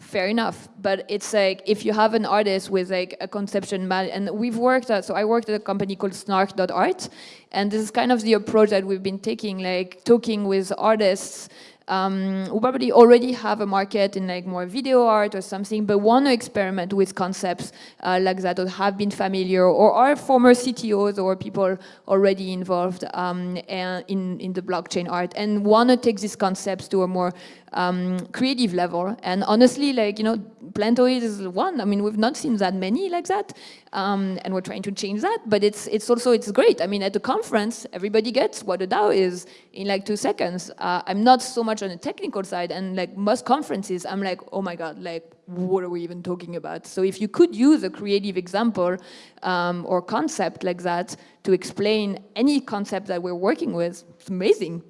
fair enough. But it's like if you have an artist with like a conception, and we've worked at, so I worked at a company called Snark.art, and this is kind of the approach that we've been taking, like talking with artists um, who probably already have a market in like more video art or something, but want to experiment with concepts uh, like that or have been familiar or are former CTOs or people already involved um, in, in the blockchain art and want to take these concepts to a more um, creative level. And honestly, like, you know, Plantoid is one. I mean, we've not seen that many like that. Um, and we're trying to change that, but it's, it's also, it's great. I mean, at the conference, everybody gets what a DAO is in like two seconds. Uh, I'm not so much on the technical side and like most conferences, I'm like, oh my God, like, what are we even talking about? So if you could use a creative example um, or concept like that to explain any concept that we're working with, it's amazing.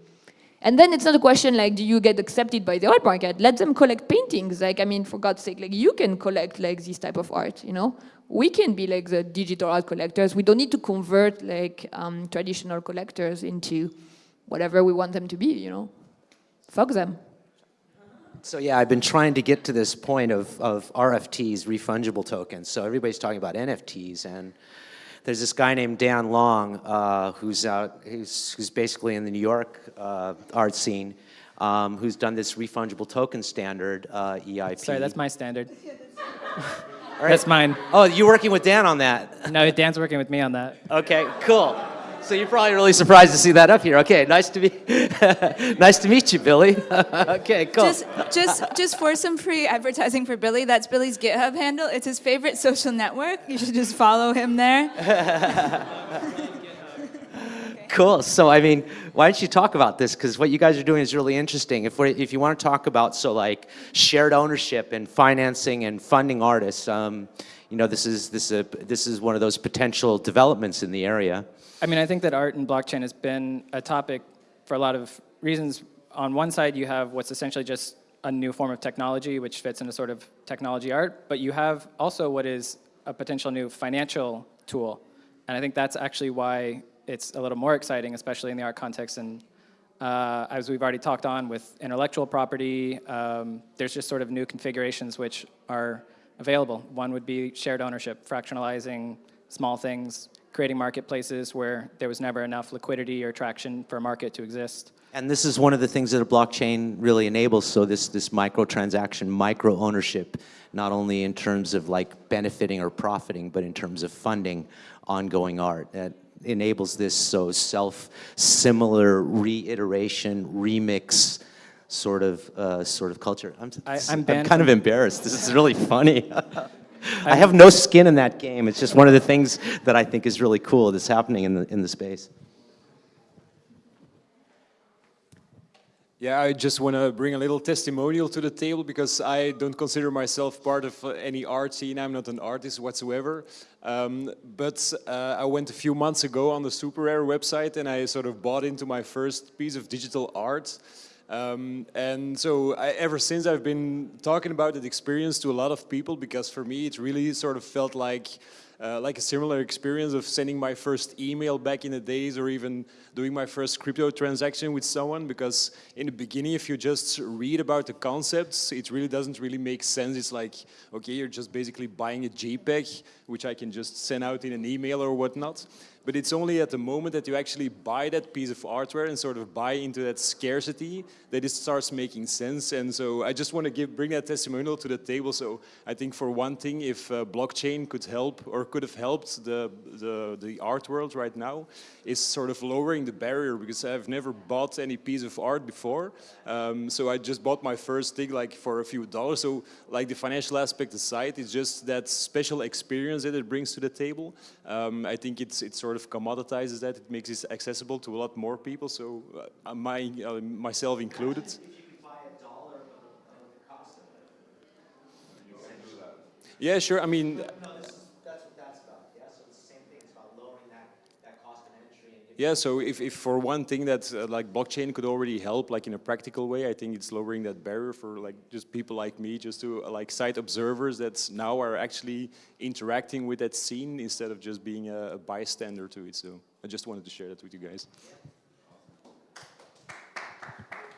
And then it's not a question like, do you get accepted by the art market? Let them collect paintings. Like, I mean, for God's sake, like you can collect like this type of art, you know? We can be like the digital art collectors. We don't need to convert like um, traditional collectors into whatever we want them to be, you know? Fuck them. So yeah, I've been trying to get to this point of, of RFTs, refungible tokens. So everybody's talking about NFTs and there's this guy named Dan Long uh, who's, out, who's, who's basically in the New York uh, art scene um, who's done this refungible token standard, uh, EIP. Sorry, that's my standard. *laughs* *laughs* All right. That's mine. Oh, you're working with Dan on that? No, Dan's working with me on that. Okay, cool. So you're probably really surprised to see that up here. Okay, nice to be, *laughs* nice to meet you, Billy. *laughs* okay, cool. Just, just, just for some free advertising for Billy, that's Billy's GitHub handle. It's his favorite social network. You should just follow him there. *laughs* Cool. So, I mean, why don't you talk about this? Because what you guys are doing is really interesting. If, we if you want to talk about, so like shared ownership and financing and funding artists, um, you know, this is, this, is a, this is one of those potential developments in the area. I mean, I think that art and blockchain has been a topic for a lot of reasons. On one side, you have what's essentially just a new form of technology, which fits into sort of technology art, but you have also what is a potential new financial tool. And I think that's actually why it's a little more exciting, especially in the art context. And uh, as we've already talked on with intellectual property, um, there's just sort of new configurations which are available. One would be shared ownership, fractionalizing small things, creating marketplaces where there was never enough liquidity or traction for a market to exist. And this is one of the things that a blockchain really enables. So this, this micro transaction, micro ownership, not only in terms of like benefiting or profiting, but in terms of funding ongoing art. That enables this so self-similar reiteration, remix sort of uh, sort of culture. I'm, I, I'm, I'm kind of embarrassed. This is really funny. *laughs* *laughs* I have no skin in that game. It's just one of the things that I think is really cool that's happening in the, in the space. Yeah, I just want to bring a little testimonial to the table because I don't consider myself part of uh, any art scene. I'm not an artist whatsoever. Um, but uh, I went a few months ago on the Super Rare website and I sort of bought into my first piece of digital art. Um, and so I, ever since I've been talking about that experience to a lot of people because for me it really sort of felt like uh, like a similar experience of sending my first email back in the days or even doing my first crypto transaction with someone because in the beginning if you just read about the concepts it really doesn't really make sense. It's like okay you're just basically buying a JPEG which I can just send out in an email or whatnot but it's only at the moment that you actually buy that piece of artware and sort of buy into that scarcity that it starts making sense. And so I just want to give, bring that testimonial to the table. So I think for one thing, if uh, blockchain could help or could have helped the, the, the art world right now, is sort of lowering the barrier because I've never bought any piece of art before. Um, so I just bought my first thing like for a few dollars. So like the financial aspect aside, it's just that special experience that it brings to the table. Um, I think it's, it's sort of commoditizes that. It makes it accessible to a lot more people. So uh, my, uh, myself included. Yeah, sure. I mean, Yeah, so if, if for one thing that uh, like blockchain could already help like in a practical way, I think it's lowering that barrier for like just people like me, just to uh, like site observers that now are actually interacting with that scene instead of just being a, a bystander to it. So I just wanted to share that with you guys.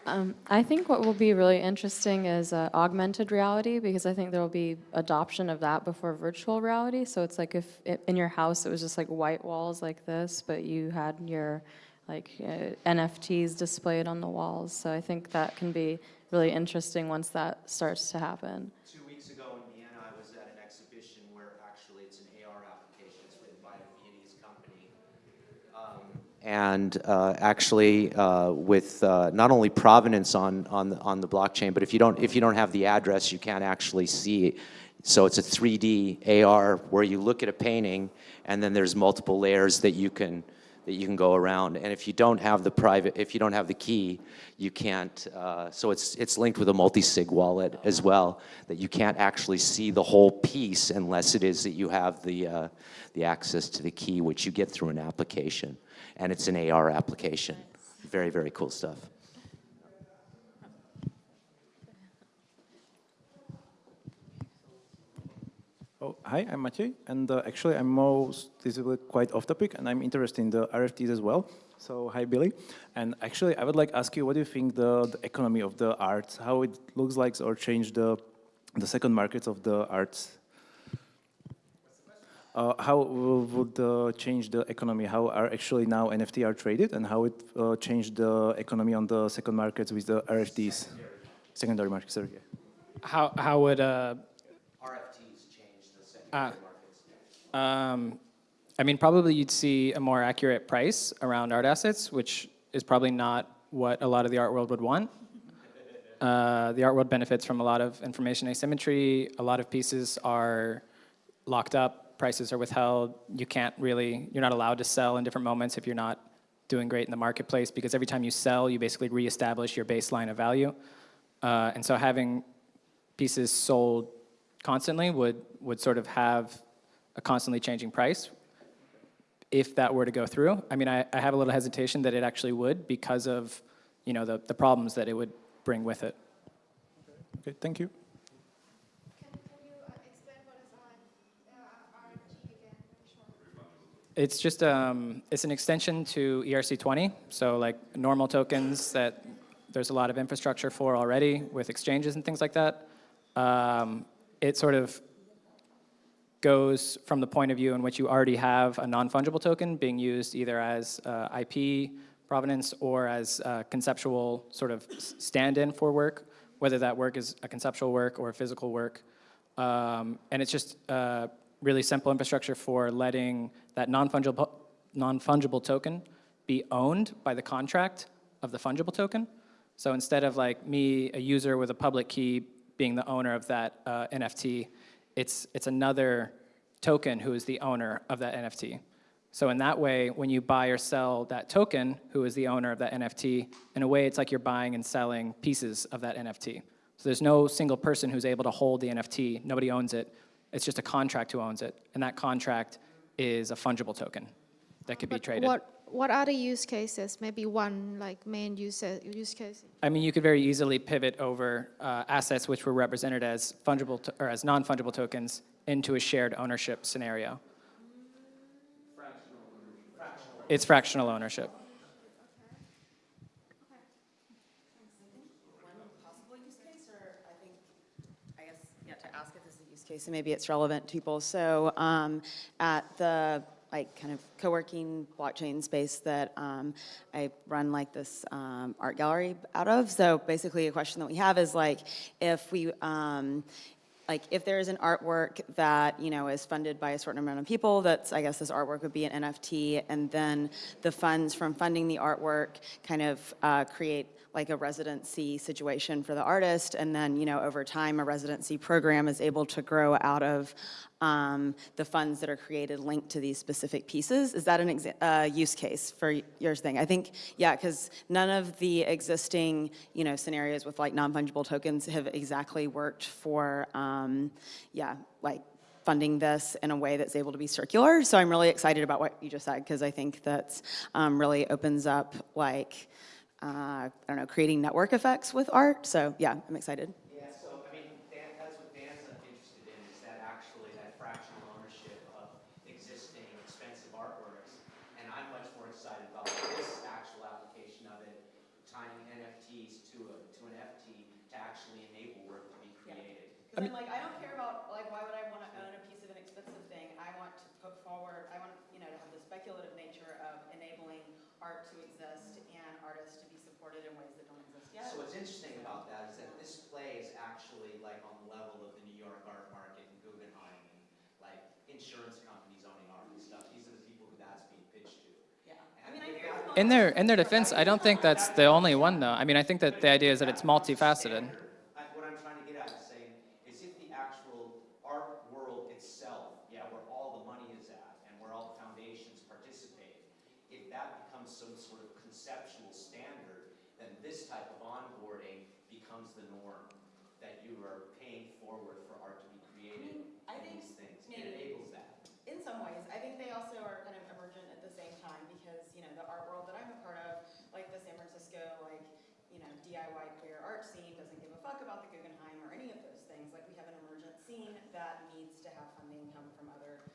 Um, I think what will be really interesting is uh, augmented reality because I think there will be adoption of that before virtual reality. So it's like if it, in your house it was just like white walls like this, but you had your like uh, NFTs displayed on the walls. So I think that can be really interesting once that starts to happen. Two weeks ago in Vienna, I was at an exhibition where actually it's an AR application. It's written by a Viennese company. Um, And uh, actually, uh, with uh, not only provenance on, on, the, on the blockchain, but if you, don't, if you don't have the address, you can't actually see it. So it's a 3D AR where you look at a painting and then there's multiple layers that you can, that you can go around. And if you don't have the private, if you don't have the key, you can't, uh, so it's, it's linked with a multi-sig wallet as well, that you can't actually see the whole piece unless it is that you have the, uh, the access to the key, which you get through an application. And it's an AR application. Very, very cool stuff. Oh, hi, I'm Maciej, and uh, actually I'm most, this is quite off topic, and I'm interested in the RFTs as well. So, hi Billy, and actually I would like to ask you, what do you think the, the economy of the arts, how it looks like or change the, the second markets of the arts? Uh, how will- would uh, change the economy? How are actually now NFT are traded, and how it uh, changed the economy on the second markets with the RFTs? Secondary markets, sorry. yeah. How, how would, uh, RFTs change the Ah. secondary markets. um, I mean, probably you'd see a more accurate price around art assets, which is probably not what a lot of the art world would want. Uh, the art world benefits from a lot of information asymmetry. A lot of pieces are locked up, prices are withheld. You can't really, you're not allowed to sell in different moments if you're not doing great in the marketplace because every time you sell, you basically reestablish your baseline of value. Uh, and so having pieces sold constantly would, would sort of have a constantly changing price if that were to go through. I mean, I, I have a little hesitation that it actually would because of, you know, the, the problems that it would bring with it. Okay, thank you. It's just, um, it's an extension to ERC20, so like normal tokens that there's a lot of infrastructure for already with exchanges and things like that. Um, it sort of goes from the point of view in which you already have a non-fungible token being used either as uh, IP provenance or as uh, conceptual sort of stand-in for work, whether that work is a conceptual work or a physical work. Um, and it's just uh, really simple infrastructure for letting that non-fungible non-fungible token be owned by the contract of the fungible token. So instead of like me, a user with a public key, being the owner of that uh, NFT, it's, it's another token who is the owner of that NFT. So in that way, when you buy or sell that token, who is the owner of that NFT, in a way it's like you're buying and selling pieces of that NFT. So there's no single person who's able to hold the NFT, nobody owns it, it's just a contract who owns it, and that contract is a fungible token that could be traded. What, what are the use cases? Maybe one like main use, use case? I mean, you could very easily pivot over uh, assets which were represented as fungible to, or as non-fungible tokens into a shared ownership scenario. It's fractional ownership. possible use case, or I think, I guess, yeah, to ask and maybe it's relevant to people. So um, at the, like, kind of co-working blockchain space that um, I run, like, this um, art gallery out of, so basically a question that we have is, like, if we, um, like if there is an artwork that you know is funded by a certain amount of people that's i guess this artwork would be an nft and then the funds from funding the artwork kind of uh, create like a residency situation for the artist. And then you know over time a residency program is able to grow out of um, the funds that are created linked to these specific pieces. Is that an uh, use case for your thing? I think yeah because none of the existing you know scenarios with like non-fungible tokens have exactly worked for um, yeah like funding this in a way that's able to be circular. So i'm really excited about what you just said because i think that um, really opens up like Uh, I don't know, creating network effects with art. So yeah, I'm excited. Yeah, so, I mean, Dan, that's what Dan's interested in, is that actually that fractional ownership of existing expensive artworks. And I'm much more excited about this actual application of it, tying NFTs to a, to an FT to actually enable work to be created. Because I'm like, I don't care about, like, why would I want to own a piece of an expensive thing? I want to put forward, I want, you know, to have the speculative nature of enabling art to exist and artists to be supported in ways that don't exist yet. So what's interesting about that is that this play is actually like on the level of the New York art market and Guggenheim and like insurance companies owning art and stuff. These are the people who that's being pitched to. Yeah. I mean, I hear In their, in their defense, I don't think that's the only one, though. I mean, I think that the idea is that it's multifaceted. I- What I'm trying to get at is saying, is if the actual art world itself, yeah, where all the money is at and where all the foundations participate, if that becomes some sort of conceptual standard, then this type of onboarding becomes the norm, that you are paying forward for art to be created I in think these things. It maybe- enables that. In some ways, I think they also are kind of emergent at the same time because, you know, the art world that I'm a part of, like the San Francisco, like, you know, DIY queer art scene doesn't give a fuck about the Guggenheim or any of those things. Like, we have an emergent scene that needs to have funding come from other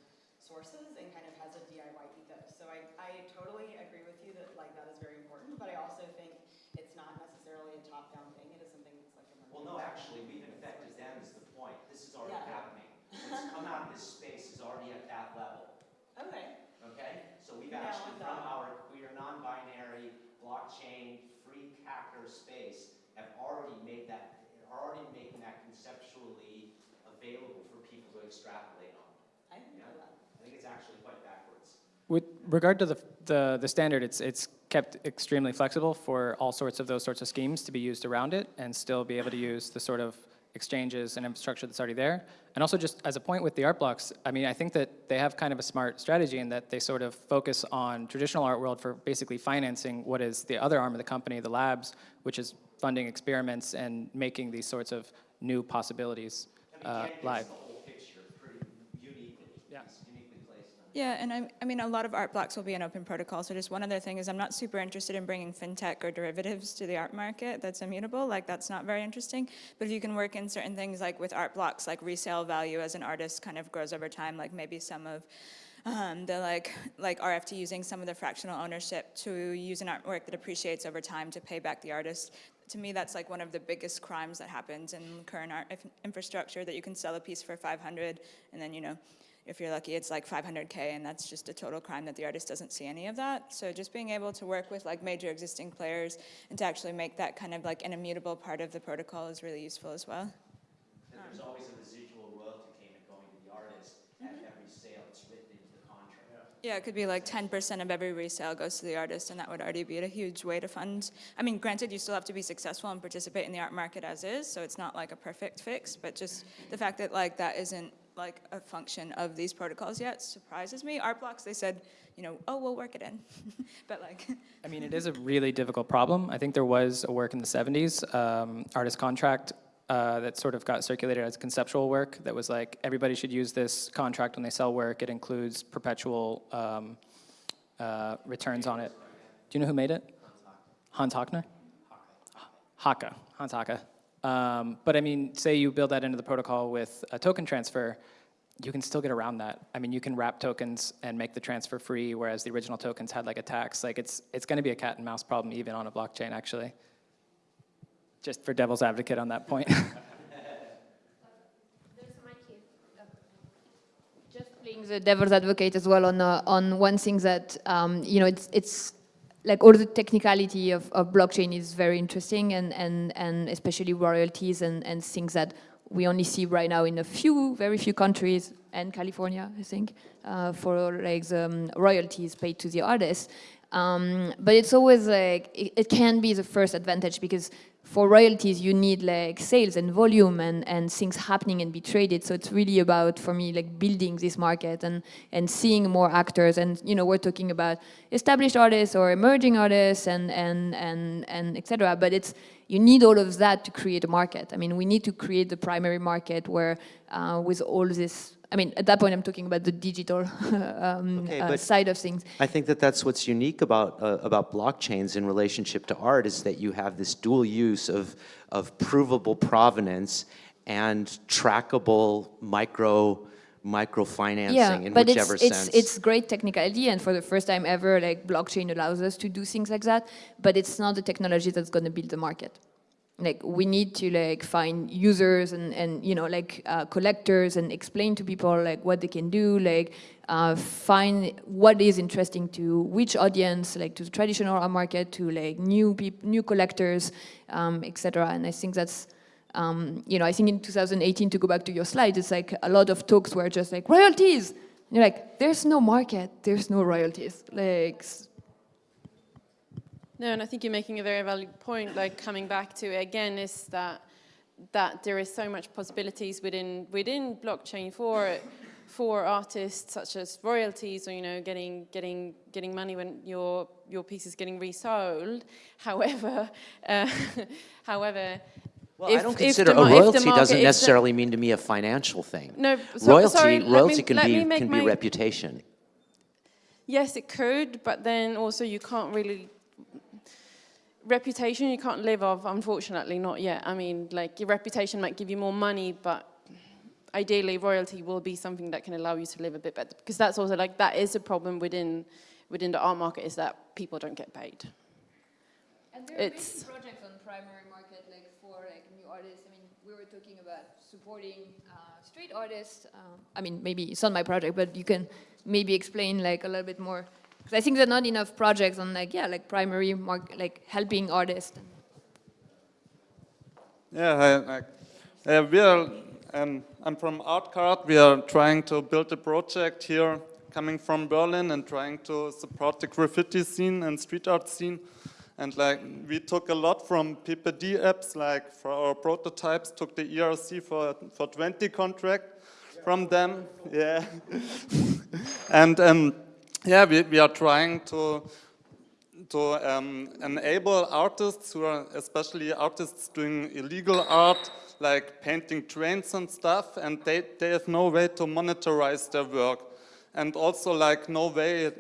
sources and kind of has a DIY ethos. So I, I totally agree with you that, like, that is very important, but I also think it's not necessarily a top-down thing. It is something that's like emergent. Well, no, actually, we've infected them is the point. This is already Yeah. happening. What's come out of this space is already at that level. Okay. Okay? So we've actually, from done. our queer, non-binary, blockchain, free hacker space, have already made that, are already making that conceptually available for people to extrapolate on. I didn't know that. I think it's actually quite backwards. With regard to the, the, the standard, it's, it's kept extremely flexible for all sorts of those sorts of schemes to be used around it and still be able to use the sort of exchanges and infrastructure that's already there. And also just as a point with the art blocks, I mean, I think that they have kind of a smart strategy in that they sort of focus on traditional art world for basically financing what is the other arm of the company, the labs, which is funding experiments and making these sorts of new possibilities uh, live. Yeah. uniquely placed. Yeah, and I, I mean, a lot of art blocks will be an open protocol. So just one other thing is I'm not super interested in bringing fintech or derivatives to the art market that's immutable. Like that's not very interesting. But if you can work in certain things like with art blocks, like resale value as an artist kind of grows over time, like maybe some of um, the like like RFT using some of the fractional ownership to use an artwork that appreciates over time to pay back the artist. To me, that's like one of the biggest crimes that happens in current art infrastructure. That you can sell a piece for 500, and then you know if you're lucky, it's like 500K, and that's just a total crime that the artist doesn't see any of that. So just being able to work with like major existing players and to actually make that kind of like an immutable part of the protocol is really useful as well. And there's always a residual royalty payment going to the artist at mm-hmm. every sale. It's written into the contract. Yeah, it could be like 10% of every resale goes to the artist, and that would already be a huge way to fund. I mean, granted, you still have to be successful and participate in the art market as is, so it's not like a perfect fix, but just mm-hmm. the fact that like that isn't like a function of these protocols yet surprises me. Art blocks, they said, you know, oh, we'll work it in, *laughs* but like. I mean, it is a really difficult problem. I think there was a work in the 70s, um, artist contract, uh, that sort of got circulated as conceptual work that was like, everybody should use this contract when they sell work. It includes perpetual um, uh, returns on it. Do you know who made it? Hans Hockner? Haacke, Hans Haacke. Um, but I mean, say you build that into the protocol with a token transfer, you can still get around that. I mean, you can wrap tokens and make the transfer free, whereas the original tokens had like a tax. Like it's it's going to be a cat and mouse problem even on a blockchain, actually. Just for devil's advocate on that point. *laughs* Just playing the devil's advocate as well on uh, on one thing that um, you know it's it's like all the technicality of, of blockchain is very interesting and and and especially royalties and and things that we only see right now in a few very few countries and California I think uh, for like the um, royalties paid to the artists. Um, but it's always like it, it can be the first advantage because for royalties you need like sales and volume and, and things happening and be traded. So it's really about for me like building this market and and seeing more actors. And you know we're talking about established artists or emerging artists and and and and etc but it's you need all of that to create a market i mean we need to create the primary market where uh, with all this I mean, at that point, I'm talking about the digital *laughs* um, Okay, uh, side of things. I think that that's what's unique about uh, about blockchains in relationship to art is that you have this dual use of of provable provenance and trackable micro microfinancing yeah, in but whichever it's, sense. it's it's great technicality, and for the first time ever, like blockchain allows us to do things like that. But it's not the technology that's going to build the market. like we need to like find users and and you know like uh, collectors and explain to people like what they can do like uh, find what is interesting to which audience like to the traditional market to like new people new collectors um, etc and I think that's um, you know I think in 2018 to go back to your slide it's like a lot of talks were just like royalties and you're like there's no market there's no royalties like no, and I think you're making a very valid point, like coming back to it again, is that that there is so much possibilities within within blockchain for for artists such as royalties or you know getting getting getting money when your your piece is getting resold. However, *laughs* uh, however, well, if, I don't consider a royalty market, doesn't necessarily mean to me a financial thing. No, so, royalty sorry, royalty me, can be can my, be reputation. Yes, it could, but then also you can't really reputation you can't live off, unfortunately, not yet. I mean, like, your reputation might give you more money, but ideally royalty will be something that can allow you to live a bit better. Because that's also, like, that is a problem within, within the art market, is that people don't get paid. And there it's are projects on primary market, like, for, like, new artists. I mean, we were talking about supporting uh, street artists. Uh, I mean, maybe it's not my project, but you can maybe explain, like, a little bit more Because I think there are not enough projects on like, yeah, like primary, mark, like helping artists. Yeah, I, I, uh, we are, um, I'm from Artcard. We are trying to build a project here coming from Berlin and trying to support the graffiti scene and street art scene. And like we took a lot from Pepe Dapps, like for our prototypes, took the ERC for for 20 contract from them. Yeah, *laughs* and um, yeah, we, we are trying to to um, enable artists who are especially artists doing illegal art like painting trains and stuff and they, they have no way to monetize their work and also like no way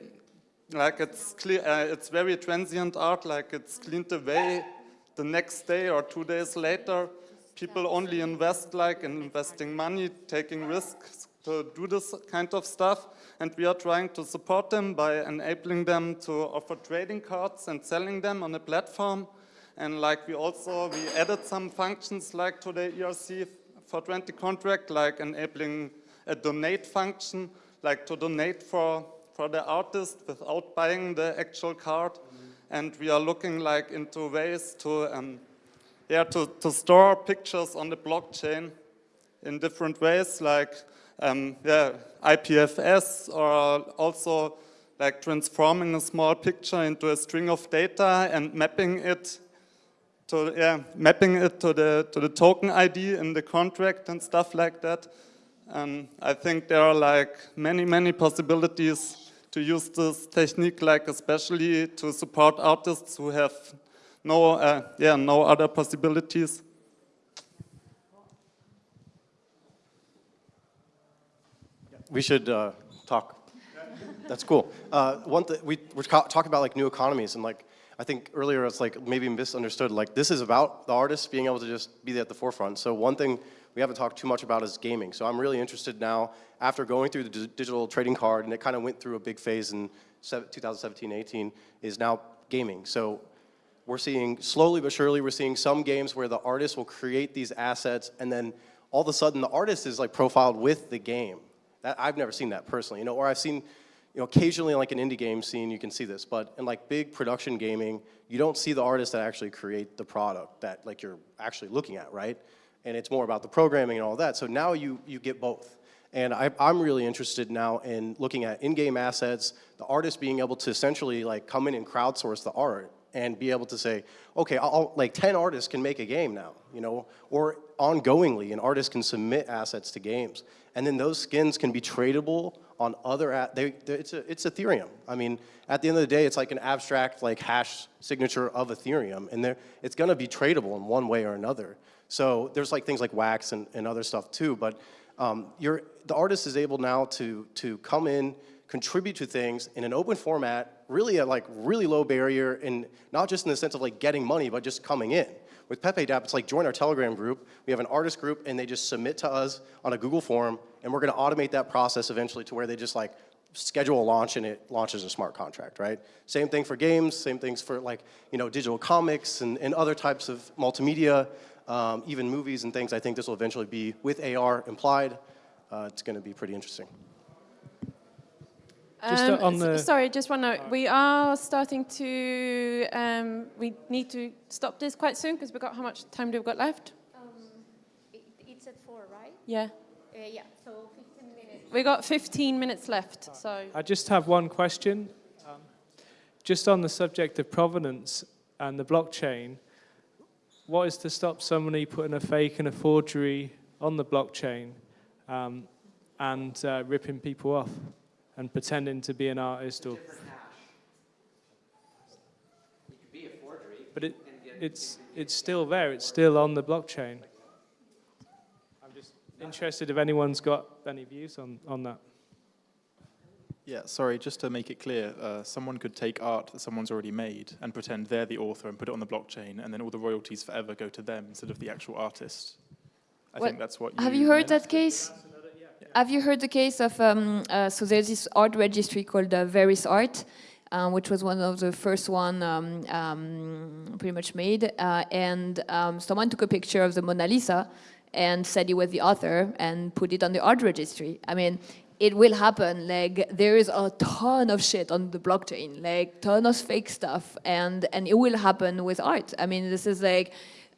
like it's clear uh, it's very transient art like it's cleaned away the next day or two days later people only invest like in investing money taking risks to do this kind of stuff and we are trying to support them by enabling them to offer trading cards and selling them on a platform. And like we also, we added some functions like to the ERC for 20 contract, like enabling a donate function, like to donate for, for the artist without buying the actual card. Mm -hmm. And we are looking like into ways to, um, yeah, to, to store pictures on the blockchain in different ways, like um, yeah, IPFS or also like transforming a small picture into a string of data and mapping it to yeah, mapping it to the to the token ID in the contract and stuff like that. Um, I think there are like many many possibilities to use this technique, like especially to support artists who have no uh, yeah no other possibilities. we should uh, talk. That's cool. Uh, one th we were talking about like new economies and like I think earlier it's like maybe misunderstood. Like this is about the artists being able to just be at the forefront. So one thing we haven't talked too much about is gaming. So I'm really interested now after going through the digital trading card and it kind of went through a big phase in 2017-18 is now gaming. So we're seeing slowly but surely we're seeing some games where the artist will create these assets and then all of a sudden the artist is like profiled with the game. That, I've never seen that personally, you know, or I've seen, you know, occasionally like an indie game scene, you can see this, but in like big production gaming, you don't see the artists that actually create the product that like you're actually looking at, right? And it's more about the programming and all that. So now you, you get both. And I, am really interested now in looking at in-game assets, the artist being able to essentially like come in and crowdsource the art and be able to say, okay, I'll, like 10 artists can make a game now, you know, or ongoingly an artist can submit assets to games. And then those skins can be tradable on other, they, it's, a, it's Ethereum. I mean, at the end of the day, it's like an abstract like hash signature of Ethereum, and it's gonna be tradable in one way or another. So there's like things like Wax and, and other stuff too, but um, the artist is able now to, to come in, contribute to things in an open format, really at like really low barrier, and not just in the sense of like getting money, but just coming in. With Pepe Dapp, it's like join our Telegram group. We have an artist group, and they just submit to us on a Google form, and we're going to automate that process eventually to where they just like schedule a launch and it launches a smart contract, right? Same thing for games, same things for like, you know, digital comics and, and other types of multimedia, um, even movies and things. I think this will eventually be with AR implied. Uh, it's going to be pretty interesting. Just um, on the sorry, just one note. We are starting to. Um, we need to stop this quite soon because we've got how much time do we've got left? Um, it, it's at four, right? Yeah. Uh, yeah. So 15 minutes. We got 15 minutes left. So I just have one question. Um, just on the subject of provenance and the blockchain, what is to stop somebody putting a fake and a forgery on the blockchain um, and uh, ripping people off? and pretending to be an artist or. Be a forgery, but it, it's, it's still there, it's still on the blockchain. I'm just interested if anyone's got any views on, on that. Yeah, sorry, just to make it clear, uh, someone could take art that someone's already made and pretend they're the author and put it on the blockchain, and then all the royalties forever go to them instead of the actual artist. I what, think that's what you Have you heard meant. that case? Have you heard the case of, um, uh, so there's this art registry called uh, Verisart, um, which was one of the first one um, um pretty much made. Uh, and um, someone took a picture of the Mona Lisa and said he was the author and put it on the art registry. I mean, it will happen. Like there is a ton of shit on the blockchain, like ton of fake stuff, and and it will happen with art. I mean, this is like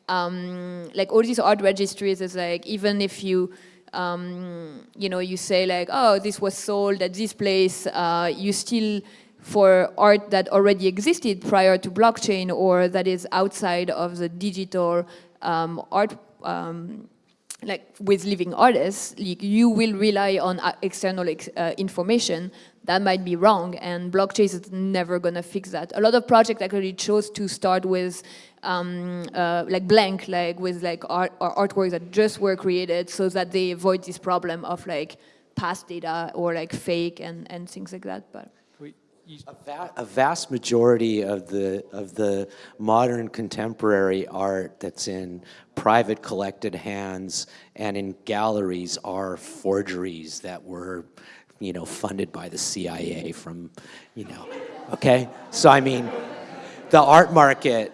um, like all these art registries is like even if you um, you know, you say like, oh, this was sold at this place, uh, you still, for art that already existed prior to blockchain or that is outside of the digital um, art, um, like with living artists, like you will rely on uh, external ex uh, information that might be wrong and blockchain is never going to fix that. A lot of projects actually chose to start with um, uh, like blank, like with like art or artworks that just were created so that they avoid this problem of like past data or like fake and, and things like that. But a, va a, vast majority of the of the modern contemporary art that's in private collected hands and in galleries are forgeries that were you know funded by the CIA from you know okay? So I mean the art market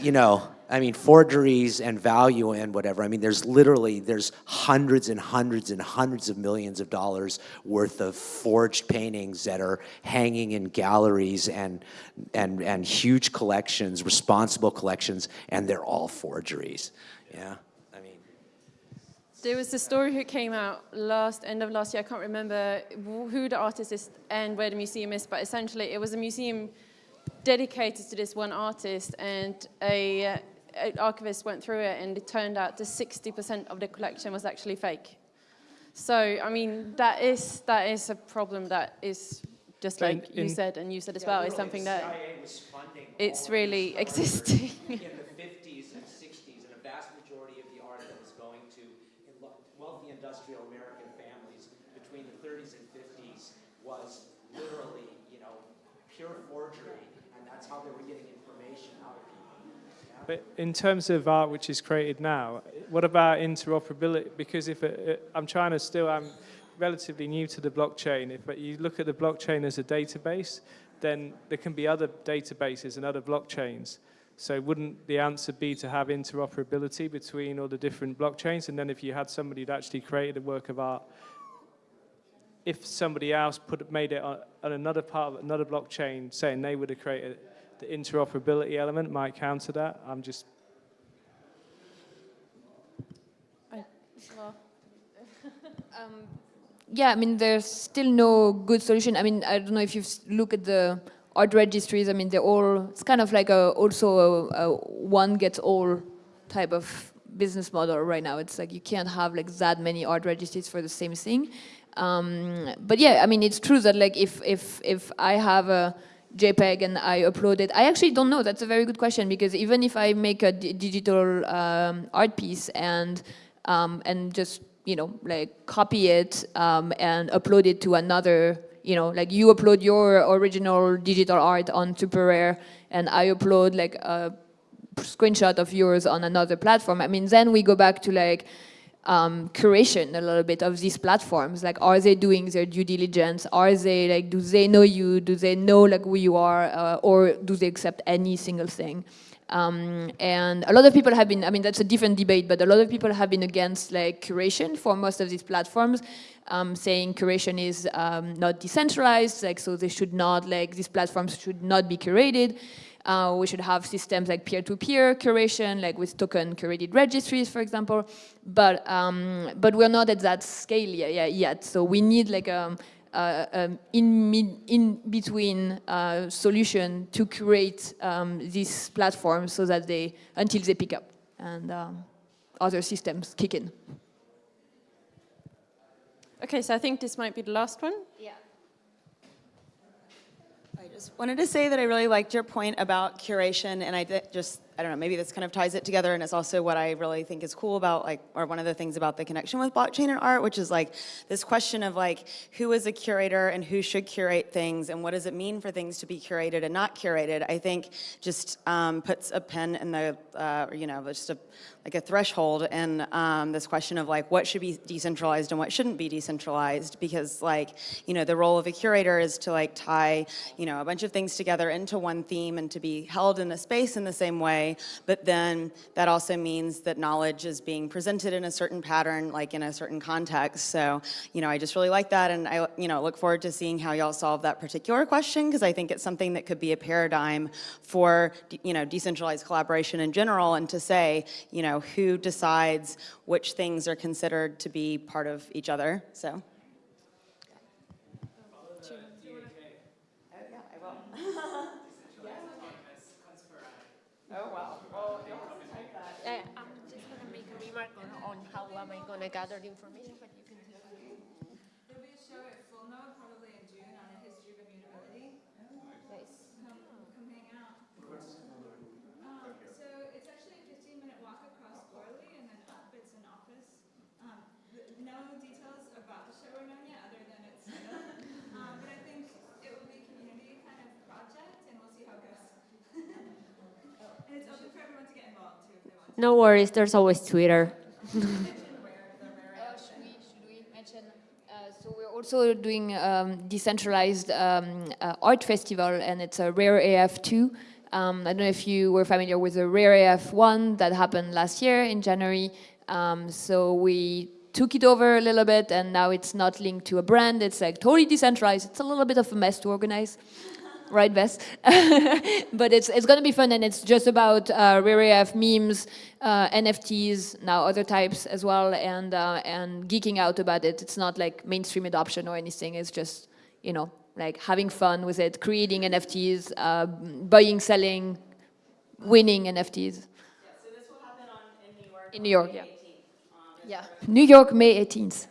you know, I mean, forgeries and value and whatever. I mean, there's literally, there's hundreds and hundreds and hundreds of millions of dollars worth of forged paintings that are hanging in galleries and, and, and huge collections, responsible collections, and they're all forgeries, yeah? I mean. There was a story who came out last, end of last year, I can't remember who the artist is and where the museum is, but essentially it was a museum dedicated to this one artist and a, uh, an archivist went through it and it turned out that 60% of the collection was actually fake. So, I mean, that is, that is a problem that is, just like in, you said and you said as yeah, well, is something that it's really existing. *laughs* in the 50s and 60s, and a vast majority of the art that was going to wealthy industrial American families between the 30s and 50s was literally, you know, pure forgery how they were getting information out of people. But in terms of art which is created now, what about interoperability? Because if it, it, I'm trying to still, I'm relatively new to the blockchain. If you look at the blockchain as a database, then there can be other databases and other blockchains. So wouldn't the answer be to have interoperability between all the different blockchains? And then if you had somebody that actually created a work of art, if somebody else put made it on, on another part of another blockchain, saying they would have created the interoperability element might counter that. I'm just. I, well. *laughs* um, yeah, I mean, there's still no good solution. I mean, I don't know if you look at the art registries. I mean, they're all. It's kind of like a also a, a one gets all type of business model right now. It's like you can't have like that many art registries for the same thing. Um, but yeah, I mean, it's true that like if if if I have a JPEG and I upload it? I actually don't know. That's a very good question because even if I make a digital um, art piece and um, and just you know like copy it um, and upload it to another, you know, like you upload your original digital art on SuperRare and I upload like a screenshot of yours on another platform. I mean, then we go back to like um, curation a little bit of these platforms. Like, are they doing their due diligence? Are they like, do they know you? Do they know like who you are? Uh, or do they accept any single thing? Um, and a lot of people have been, I mean, that's a different debate, but a lot of people have been against like curation for most of these platforms, um, saying curation is um, not decentralized, like, so they should not, like, these platforms should not be curated. Uh, we should have systems like peer-to-peer -peer curation, like with token curated registries, for example. But um, but we're not at that scale yet. yet. So we need like a, uh, um, in, in between uh, solution to create um, these platforms so that they, until they pick up and um, other systems kick in. Okay, so I think this might be the last one. Yeah. Just wanted to say that I really liked your point about curation and I just I don't know, maybe this kind of ties it together and it's also what I really think is cool about like, or one of the things about the connection with blockchain and art, which is like this question of like, who is a curator and who should curate things and what does it mean for things to be curated and not curated, I think just um, puts a pin in the, uh, you know, just a, like a threshold in um, this question of like what should be decentralized and what shouldn't be decentralized because like, you know, the role of a curator is to like tie, you know, a bunch of things together into one theme and to be held in a space in the same way but then that also means that knowledge is being presented in a certain pattern, like in a certain context. So, you know, I just really like that, and I, you know, look forward to seeing how y'all solve that particular question, because I think it's something that could be a paradigm for, you know, decentralized collaboration in general, and to say, you know, who decides which things are considered to be part of each other, so. Oh, wow. Oh, uh, I'm just going to make a remark on, on how am I going to gather the information, but you can There'll be a show at Full Node probably in June on a history of immutability. Nice. Come, come hang out. Um, so it's actually a 15-minute walk across Görli and then up. It's an office. Um, no details about the show are known yet, other than it's *laughs* um, but I think it will be a community kind of project, and we'll see how it goes. *laughs* And it's open for everyone to get involved too if they want. No worries, there's always Twitter. *laughs* So we're also doing um, decentralized um, uh, art festival, and it's a Rare AF2. Um, I don't know if you were familiar with the Rare AF1 that happened last year in January. Um, so we took it over a little bit, and now it's not linked to a brand. It's like totally decentralized. It's a little bit of a mess to organize right, Bess? *laughs* but it's, it's going to be fun, and it's just about uh, Rare AF memes, uh, NFTs, now other types as well, and, uh, and geeking out about it. It's not like mainstream adoption or anything. It's just, you know, like having fun with it, creating NFTs, uh, buying, selling, winning NFTs. Yeah, so this will happen on, in New York. In New York, yeah. Yeah. New York, May 18th.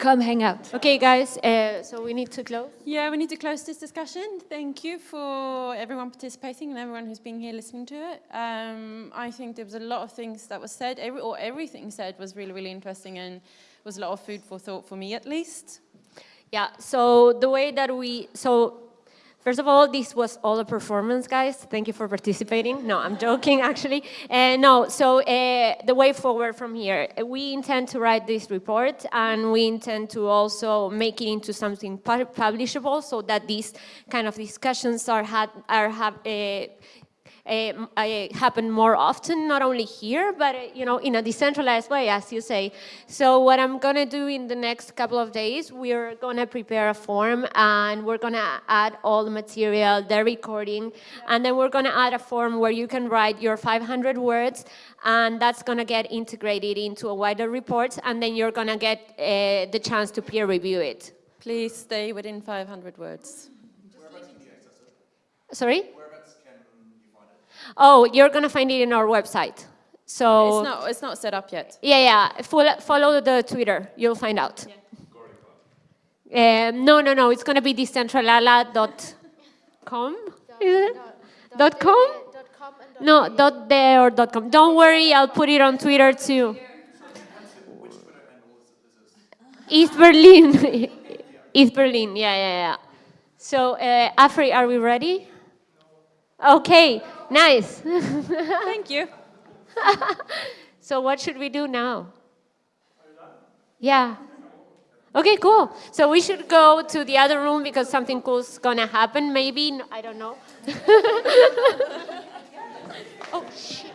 Come hang out. Okay, guys, uh, so we need to close. Yeah, we need to close this discussion. Thank you for everyone participating and everyone who's been here listening to it. Um, I think there was a lot of things that was said, every, or everything said was really, really interesting and was a lot of food for thought for me at least. Yeah, so the way that we, so First of all, this was all a performance, guys. Thank you for participating. No, I'm joking, *laughs* actually. Uh, no, so uh, the way forward from here, we intend to write this report and we intend to also make it into something publishable so that these kind of discussions are, had, are have, uh, happen more often, not only here, but uh, you know, in a decentralized way, as you say. So what I'm gonna do in the next couple of days, we're gonna prepare a form and we're gonna add all the material, the recording, and then we're gonna add a form where you can write your 500 words and that's gonna get integrated into a wider report and then you're gonna get uh, the chance to peer review it. Please stay within 500 words. Sorry? Oh, you're going to find it in our website. So it's not, it's not set up yet. Yeah, yeah. Follow, follow the Twitter. You'll find out. Yeah. Um, no, no, no. It's going to be decentralala.com. Dot com? No, dot there or dot com. Don't worry, I'll put it on Twitter too. East Berlin. *laughs* East Berlin, yeah, yeah, yeah. So, uh, Afri, are we ready? Okay. Nice. Thank you. *laughs* so what should we do now? Yeah. Okay, cool. So we should go to the other room because something cool's gonna happen, maybe. I don't know. *laughs* oh, shit.